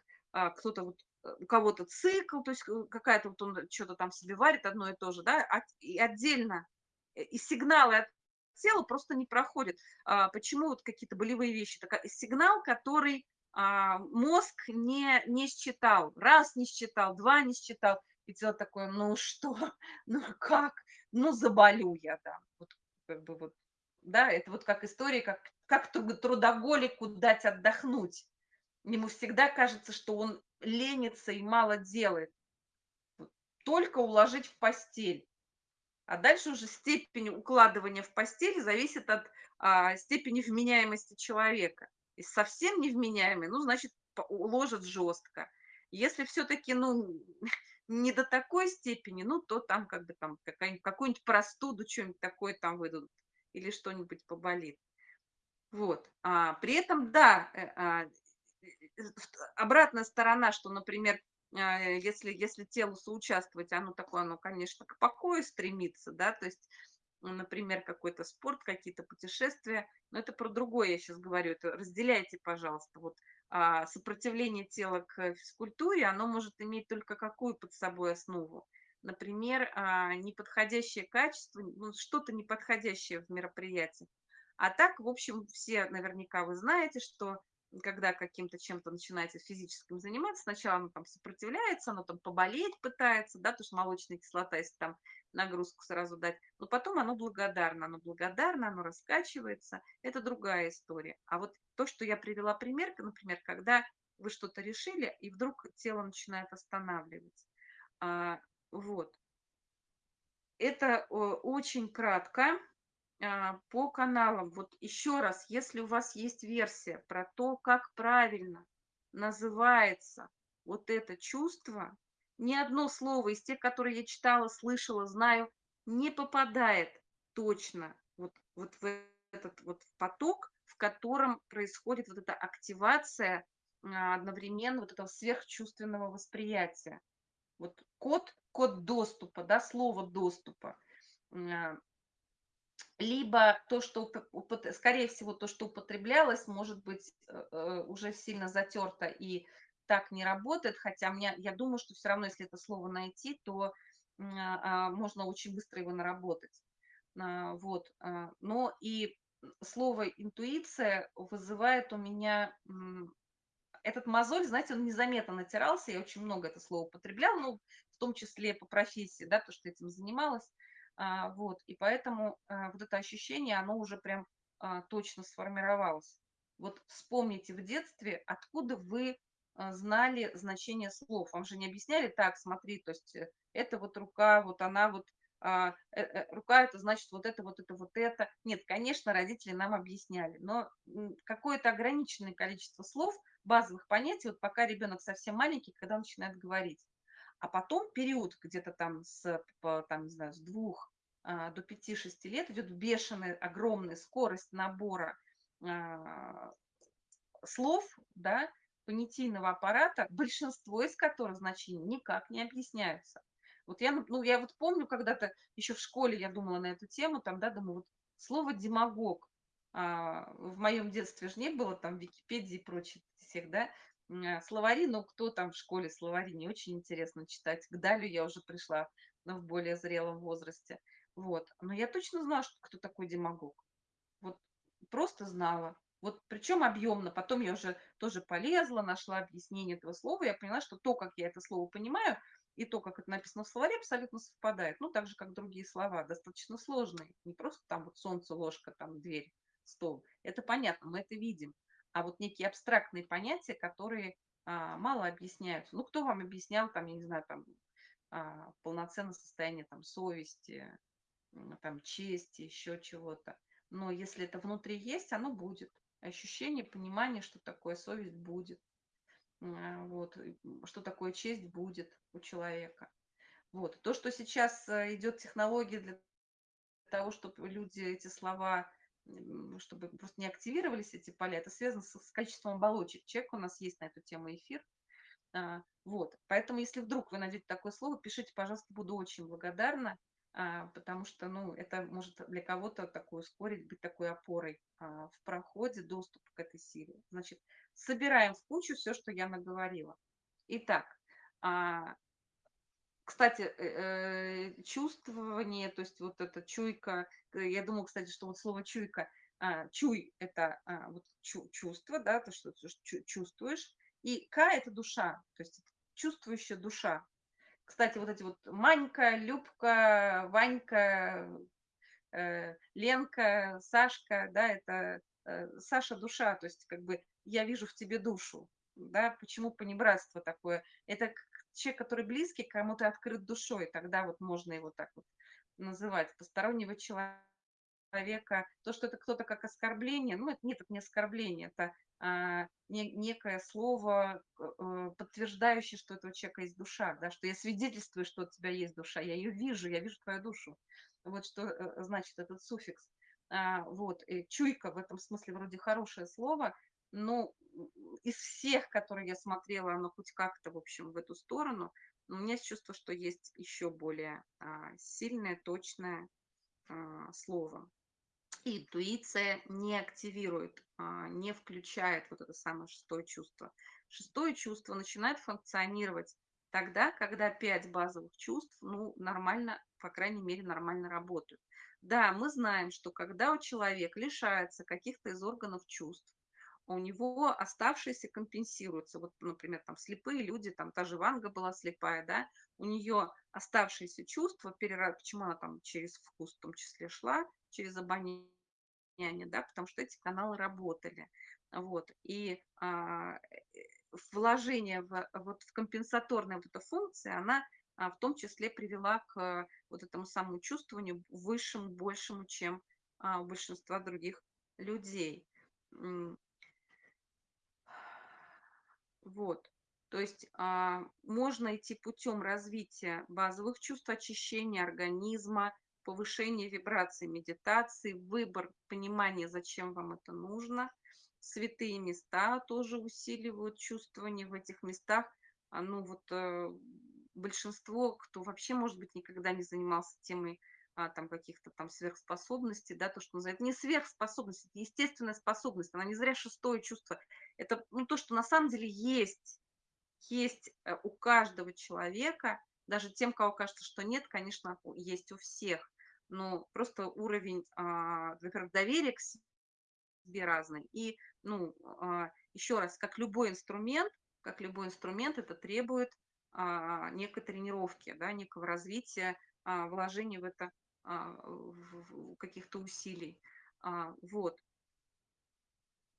кто-то вот, э, у кого-то цикл, то есть к какая-то вот он чё-то там себе варит одно и то же, да, и отдельно, э, и сигналы от тела просто не проходят. А, почему вот какие-то болевые вещи? Така сигнал, который, а, мозг не не считал. Раз не считал, 2 не считал, и тело такое: "Ну что? Ну как? Ну заболю я, да". Вот как бы вот, да, это вот как история, как как тру трудоголику дать отдохнуть. Ему всегда кажется, что он ленится и мало делает. Только уложить в постель. А дальше уже степень укладывания в постель зависит от, а, степени вменяемости человека. Если совсем невменяемый, ну, значит, по уложат жестко. Если всё-таки, ну, не до такой степени, ну, то там как бы там какую-нибудь простуду, чё-нибудь такое там выдадут или что-нибудь поболит. Вот. А при этом, да, э, а, обратная сторона, что, например, а, если если телу соучаствовать, оно такое, оно, конечно, к покою стремится, да, то есть, например, какой-то спорт, какие-то путешествия. Но это про другое я щас говорю. Это разделяйте, пожалуйста. Вот, а, сопротивление тела к физкультуре, оно может иметь только какую под собой основу? Например, а, неподходящее качество, ну, что-то неподходящее в мероприятии. А так, в общем, все наверняка вы знаете, что когда каким-то чем-то начинаете физическим заниматься, сначала оно там сопротивляется, оно там поболеть пытается, да, потому что молочная кислота, если там нагрузку сразу дать, но потом оно благодарно. Оно благодарно, оно раскачивается. Это другая история. А вот то, что я привела пример, например, когда вы что-то решили, и вдруг тело начинает останавливать. А, вот. Это очень кратко, по каналам. Вот еще раз, если у вас есть версия про то, как правильно называется вот это чувство, ни одно слово из тех, которые я читала, слышала, знаю, не попадает точно вот вот в этот вот поток, в котором происходит вот эта активация, а, одновременно вот этого сверхчувственного восприятия. Вот код код доступа, да, слово доступа. А либо то, что скорее всего, то, что употреблялось, может быть, э, э, уже сильно затёрто и так не работает. Хотя мне я думаю, что всё равно, если это слово найти, то, м, а, можно очень быстро его наработать. А, вот, а, но и, слово интуиция вызывает у меня, этот мозоль, знаете, он незаметно натирался. Я очень много это слово употребляла, ну, в том числе по профессии, да, потому что этим занималась. А, вот, и поэтому, а, вот это ощущение, оно уже прям, а, точно сформировалось. Вот вспомните в детстве, откуда вы, а, знали значение слов. Вам же не объясняли: "Так, смотри, то есть, э, это вот рука, вот она вот, а, э, э, рука- это значит вот это, вот это, вот это". Нет, конечно, родители нам объясняли, но, какое-то ограниченное количество слов, базовых понятий, вот пока ребенок совсем маленький, когда начинает говорить. А потом период где-то там с там, не знаю, с 2, а, до 5-6 лет идет бешеная, огромная скорость набора, а, слов, да, понятийного аппарата, большинство из которых значений никак не объясняются. Вот я, ну, я вот помню, когда-то еще в школе я думала на эту тему, там, да, думаю, вот слово демагог. А, в моем детстве ж не было там Википедии и прочих всех, да, а, словари, но кто там в школе словари? Не очень интересно читать. К Далю я уже пришла, но в более зрелом возрасте. Вот. Но я точно знала, что кто такой демагог. Вот просто знала. Вот причем объемно. Потом я уже тоже полезла, нашла объяснение этого слова. Я поняла, что то, как я это слово понимаю, и то, как это написано в словаре, абсолютно совпадает. Ну, так же, как другие слова, достаточно сложные. Не просто там вот солнце, ложка, там дверь, стол. Это понятно, мы это видим. А вот некие абстрактные понятия, которые а, мало объясняются. Ну, кто вам объяснял, там, я не знаю, там, а, полноценное состояние там совести, там, чести, еще чего-то. Но если это внутри есть, оно будет. Ощущение, понимание, что такое совесть будет. Вот, что такое честь будет у человека. Вот. То, что сейчас э, идет технология для того, чтобы люди эти слова, чтобы просто не активировались эти поля, это связано с, количеством оболочек. Человек у нас есть на эту тему эфир. А, вот. Поэтому, если вдруг вы найдете такое слово, пишите, пожалуйста, буду очень благодарна, потому что, ну, это может для кого-то такое ускорить, быть такой опорой а, в проходе доступа к этой силе. Значит, собираем в кучу все, что я наговорила. Итак, а, кстати, э, э, чувствование, то есть вот эта чуйка, я думаю, кстати, что вот слово чуйка, а, чуй– это а, вот чу, чувство, да, то, что чувствуешь, и К– это душа, то есть чувствующая душа. Кстати, вот эти вот Манька, Любка, Ванька, э, Ленка, Сашка, да, это э, Саша душа, то есть как бы я вижу в тебе душу, да, почему понебратство такое? Это человек, который близкий, кому ты открыт душой, тогда вот можно его так вот называть, постороннего человека, то, что это кто-то как оскорбление, ну, это нет, это не оскорбление, это а, не, некое слово, э, подтверждающее, что у этого человека есть душа, да, что я свидетельствую, что у тебя есть душа, я ее вижу, я вижу твою душу. Вот что э, значит этот суффикс. А, вот, и чуйка в этом смысле вроде хорошее слово, но из всех, которые я смотрела, оно хоть как-то, в общем, в эту сторону, у меня есть чувство, что есть еще более а, сильное, точное а, слово интуиция не активирует, а, не включает вот это самое шестое чувство. Шестое чувство начинает функционировать тогда, когда пять базовых чувств, ну, нормально, по крайней мере, нормально работают. Да, мы знаем, что когда у человека лишается каких-то из органов чувств, у него оставшиеся компенсируются. Вот, например, там слепые люди, там та же Ванга была слепая, да, у нее оставшиеся чувства, почему она там через вкус в том числе шла, через обоняние, да, потому что эти каналы работали. Вот. И а, вложение в, вот, в компенсаторная вот эта функция, она а, в том числе привела к вот этому самому чувствованию высшему, большему, чем а, у большинства других людей. Вот. То есть а, можно идти путем развития базовых чувств, очищения организма, повышения вибрации медитации, выбор, понимание, зачем вам это нужно. Святые места тоже усиливают чувствование в этих местах. А, ну вот э, большинство, кто вообще, может быть, никогда не занимался темой а, там каких-то там сверхспособностей, да, то, что называют, не сверхспособность, это естественная способность, она не зря шестое чувство, это ну, то, что на самом деле есть, есть э, у каждого человека, даже тем, кого кажется, что нет, конечно, есть у всех, но просто уровень, а, во-первых, доверия к себе разный, и, ну, а, еще раз, как любой инструмент, как любой инструмент, это требует а, некой тренировки, да, некого развития, вложения в это каких-то усилий. Вот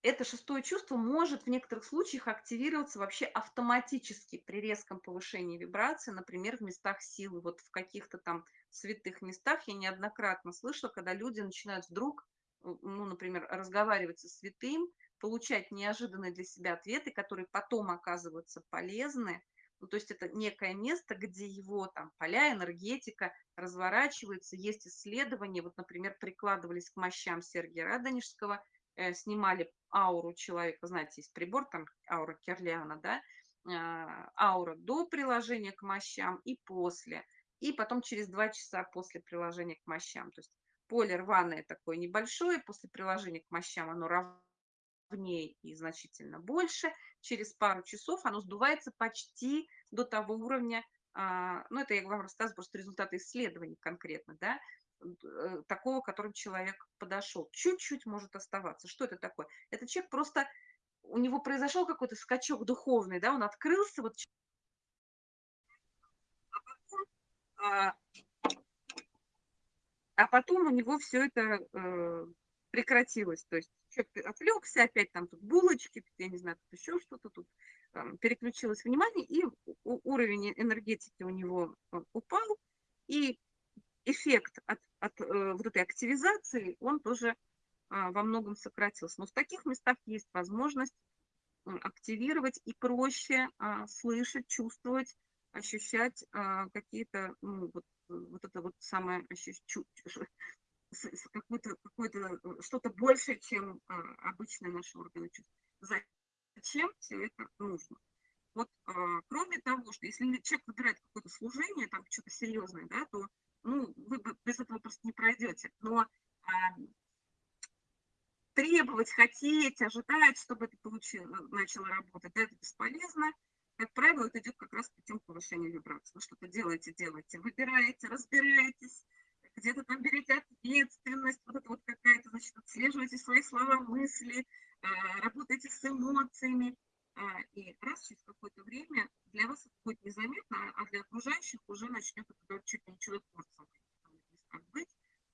это шестое чувство может в некоторых случаях активироваться вообще автоматически при резком повышении вибрации, например, в местах силы. Вот в каких-то там святых местах я неоднократно слышала, когда люди начинают вдруг, ну, например, разговаривать со святым, получать неожиданные для себя ответы, которые потом оказываются полезны. Ну, то есть это некое место, где его там поля, энергетика разворачивается, есть исследования. Вот, например, прикладывались к мощам Сергия Радонежского – снимали ауру человека, знаете, есть прибор, там аура Керлиана, да, а, аура до приложения к мощам и после, и потом через два часа после приложения к мощам. То есть поле рваное такое небольшое, после приложения к мощам оно ровнее и значительно больше. Через пару часов оно сдувается почти до того уровня, а, ну это я вам рассказываю просто результаты исследований конкретно, да, Э, такого, которым человек подошел. Чуть-чуть может оставаться. Что это такое? Это человек просто, у него произошел какой-то скачок духовный, да, он открылся, вот а потом, а, потом у него все это э, прекратилось. То есть человек отвлекся, опять там тут булочки, я не знаю, тут еще что-то, тут там, переключилось внимание, и уровень энергетики у него э, упал, и эффект от, от э, вот этой активизации, он тоже а, во многом сократился. Но в таких местах есть возможность активировать и проще а, слышать, чувствовать, ощущать а, какие-то, ну, вот, вот это вот самое какое-то какое что-то большее, чем обычные наши органы чувств. Зачем все это нужно? Вот кроме того, что если человек выбирает какое-то служение, там что-то серьезное, да, то ну, вы без этого просто не пройдете. Но требовать, хотеть, ожидать, чтобы это получило, начало работать, это бесполезно. Как правило, это идет как раз путем повышения вибрации. Вы что-то делаете, делаете, выбираете, разбираетесь, где-то там берете ответственность, вот это вот какая-то, значит, отслеживаете свои слова, мысли, а, работаете с эмоциями. А, и раз через какое-то время для вас это будет незаметно, а для окружающих уже начнет это чуть ли не чудотворцем быть.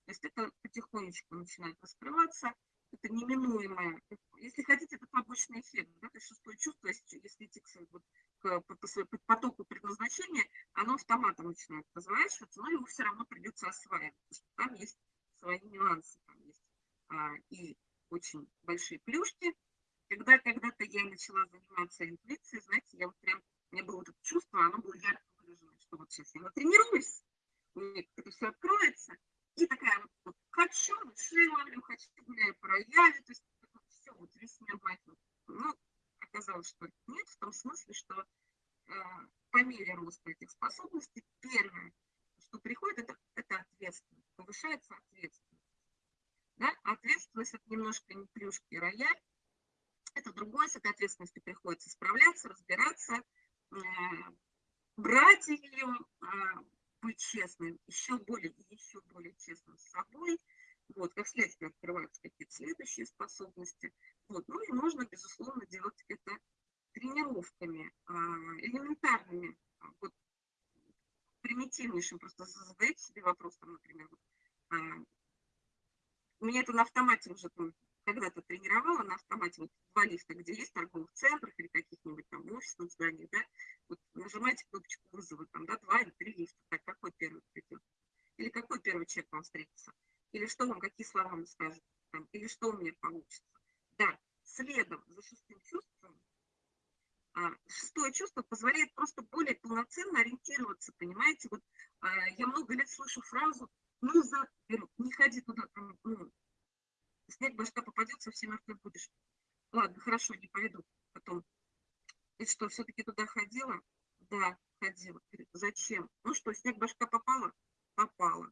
То есть это потихонечку начинает раскрываться это неминуемое. Если хотите, это побочный эффект. Да? То есть шестое чувство, если, идти к, вот, к, по, по потоку предназначения, оно автоматом начинает разворачиваться, но ему все равно придется осваивать, потому что там есть свои нюансы, там есть а, и очень большие плюшки. Когда когда-то я начала заниматься интуицией, знаете, я вот прям, у меня было это чувство, оно было ярко выражено, что вот сейчас я натренируюсь, у меня это все откроется, и такая вот, хочу, души ловлю, хочу, гуляю по то есть все, вот весь мир возьму. Ну, оказалось, что нет, в том смысле, что э, по мере роста этих способностей, первое, что приходит, это, это ответственность, повышается ответственность. Да? Ответственность – это немножко не плюшки и рояль, это другое, с этой ответственностью приходится справляться, разбираться, э, брать ее, э, быть честным, еще более и еще более честным с собой. Вот, как следствие открываются какие-то следующие способности. Вот, ну и можно, безусловно, делать это тренировками, а, элементарными, а, вот, примитивнейшим. Просто задайте себе вопрос, там, например, вот, а, у меня это на автомате уже там, когда-то тренировала на автомате, вот лифта, где есть торговых центрах или каких-нибудь там офисных зданиях, да, вот нажимаете кнопочку вызова, там, да, два или три лифта, так, какой первый придет? Или какой первый человек вам встретится? Или что вам, какие слова вам скажут? Там, или что у меня получится? Да, следом за шестым чувством, а, шестое чувство позволяет просто более полноценно ориентироваться, понимаете? Вот а, я много лет слышу фразу «ну, за... не ходи туда, там, ну, снег башка попадет, совсем мертвый будешь». Ладно, хорошо, не пойду потом. И что, все-таки туда ходила? Да, ходила. Зачем? Ну что, снег башка попала? Попала.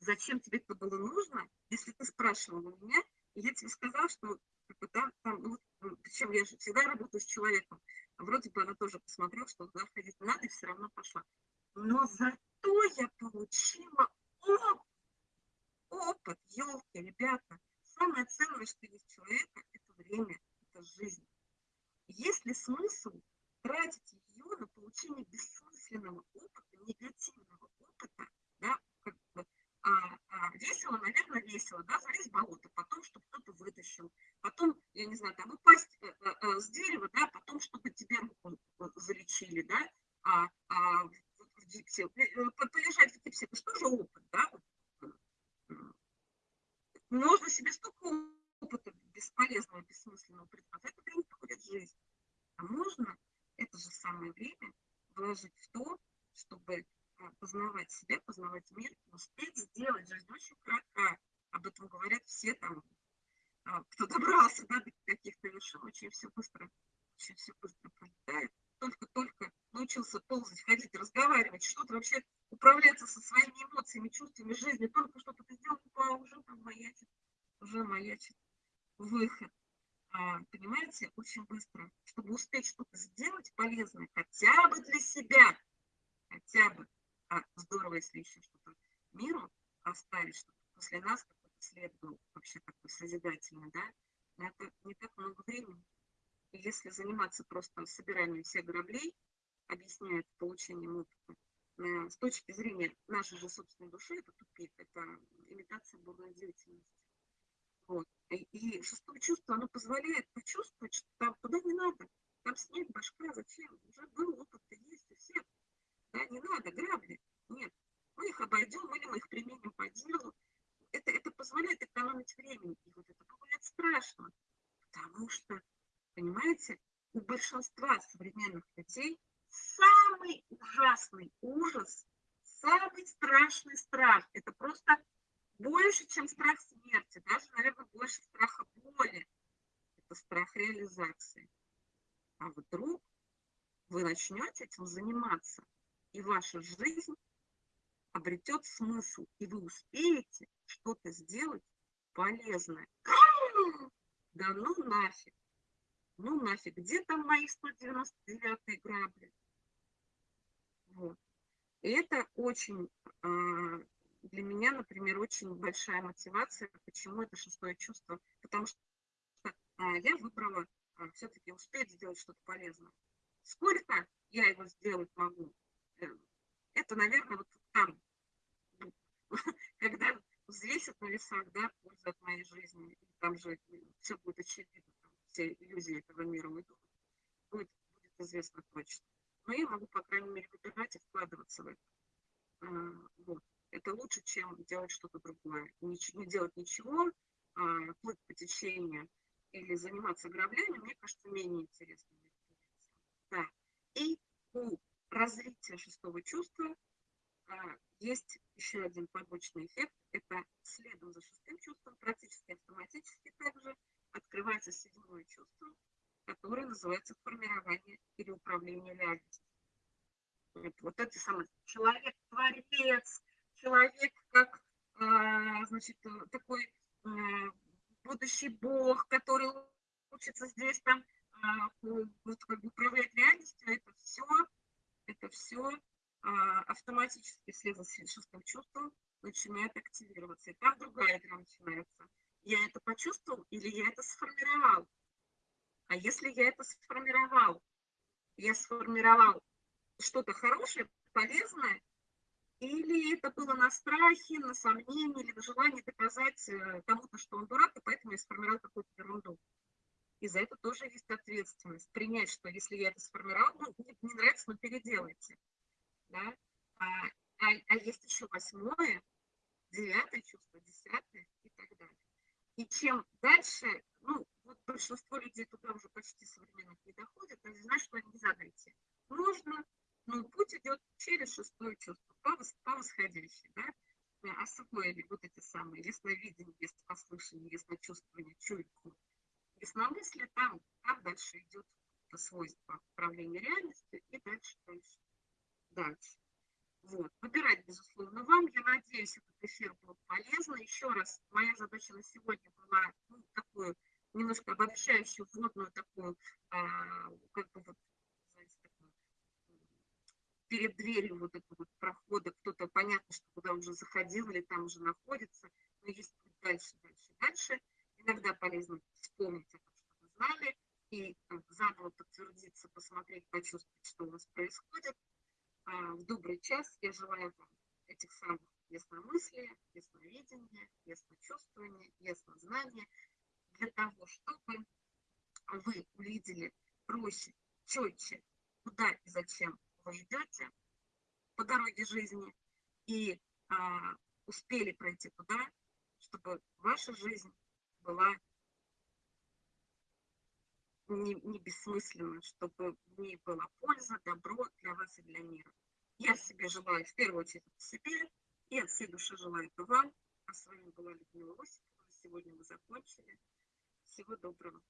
Зачем тебе это было нужно, если ты спрашивала у меня, и я тебе сказала, что бы, да, там, ну, причем я же всегда работаю с человеком, вроде бы она тоже посмотрела, что туда ходить надо, и все равно пошла. Но зато я получила опыт, елки, ребята. Самое ценное, что есть человека, это время, это жизнь. Есть ли смысл тратить ее на получение бессмысленного опыта, негативного опыта, да, как бы, а, а, весело, наверное, весело, да, залезть в болото, потом, чтобы кто-то вытащил, потом, я не знаю, там упасть э, э, э с дерева, да, потом, чтобы тебе руку э, залечили, да, а, а в, в гипсе, э, полежать в гипсе, это же опыт, да, можно себе столько опыта бесполезного, бессмысленного предпринимать. Это время приходит жизнь. А можно это же самое время вложить в то, чтобы а, познавать себя, познавать мир, успеть сделать. Жизнь очень кратка. Об этом говорят все там, а, кто добрался да, до каких-то вершин, очень все быстро, очень все быстро пролетает. Только-только научился ползать, ходить, разговаривать, что-то вообще управляться со своими эмоциями, чувствами жизни. Только что-то ты сделал, а уже там маячит, уже маячит выход. А, понимаете, очень быстро, чтобы успеть что-то сделать полезное, хотя бы для себя, хотя бы, а здорово, если еще что-то миру оставить, чтобы после нас какой-то след был вообще такой созидательный, да, это не так много времени. И если заниматься просто собиранием всех граблей, объясняя получением опыта, с точки зрения нашей же собственной души, это тупик, это имитация бурной деятельности. Вот. И, шестое чувство, оно позволяет почувствовать, что там туда не надо. там снег, башка, зачем? Уже был опыт-то есть у всех. Да, не надо, грабли. Нет, мы их обойдем или мы их применим по делу. Это, это позволяет экономить время. И вот это бывает страшно, потому что, понимаете, у большинства современных людей самый ужасный ужас, самый страшный страх. Это просто больше, чем страх смерти, даже, наверное, больше страха боли. Это страх реализации. А вдруг вы начнете этим заниматься, и ваша жизнь обретет смысл, и вы успеете что-то сделать полезное. Да ну нафиг. Ну нафиг, где там мои 199 грабли? Вот. И это очень, а, для меня, например, очень большая мотивация. Почему это шестое чувство? Потому что а, я выбрала а, все-таки успеть сделать что-то полезное. Сколько я его сделать могу? Э, это, наверное, вот там, когда взвесят на весах, да, пользу от моей жизни, там же все будет очевидно, там все иллюзии этого мира уйдут, будет, будет известно точно. Но я могу, по крайней мере, выбирать и вкладываться в это. А, вот. Это лучше, чем делать что-то другое. Не, не делать ничего, а, плыть по течению или заниматься граблями, мне кажется, менее интересно. Да. И у развития шестого чувства а, есть еще один побочный эффект. Это следом за шестым чувством, практически автоматически также открывается седьмое чувство, которое называется формирование или управление реальностью. Вот, это самое человек-творец, человек как, а, значит, такой а, будущий бог, который учится здесь там а, вот, как бы управлять реальностью, это все, это все автоматически вслед за шестым чувством начинает активироваться. И там другая игра начинается. Я это почувствовал или я это сформировал? А если я это сформировал, я сформировал что-то хорошее, полезное, или это было на страхе, на сомнении, или на желании доказать э, кому-то, что он дурак, и поэтому я сформировал какую-то ерунду. И за это тоже есть ответственность. Принять, что если я это сформировал, ну, не, не нравится, но переделайте. Да? А, а, а есть еще восьмое, девятое чувство, десятое и так далее. И чем дальше, большинство людей туда уже почти современных не доходят, они знают, что они не задайте. Нужно, но путь идет через шестое чувство, по, по восходящей, да? освоили вот эти самые ясновидение, яснопослушание, ясночувствование, чуйку, ясномыслие, там, там дальше идет свойство управления реальностью и дальше, дальше, дальше. Вот. Выбирать, безусловно, вам. Я надеюсь, этот эфир был полезен. Еще раз, моя задача на сегодня была немножко обобщающую, вводную такую, а, как бы вот, знаете, такую, перед дверью вот этого вот прохода, кто-то понятно, что куда уже заходил или там уже находится, но есть дальше, дальше, дальше. Иногда полезно вспомнить о том, что вы знали, и заново подтвердиться, посмотреть, почувствовать, что у вас происходит. А, в добрый час я желаю вам этих самых ясномыслия, ясновидения, ясночувствования, яснознания, для того, чтобы вы увидели проще, четче, куда и зачем вы идете по дороге жизни, и а, успели пройти туда, чтобы ваша жизнь была не, не бессмысленна, чтобы в ней была польза, добро для вас и для мира. Я себе желаю, в первую очередь, себе, и от всей души желаю это вам. А с вами была Людмила Осипова. Сегодня мы закончили. Всего доброго.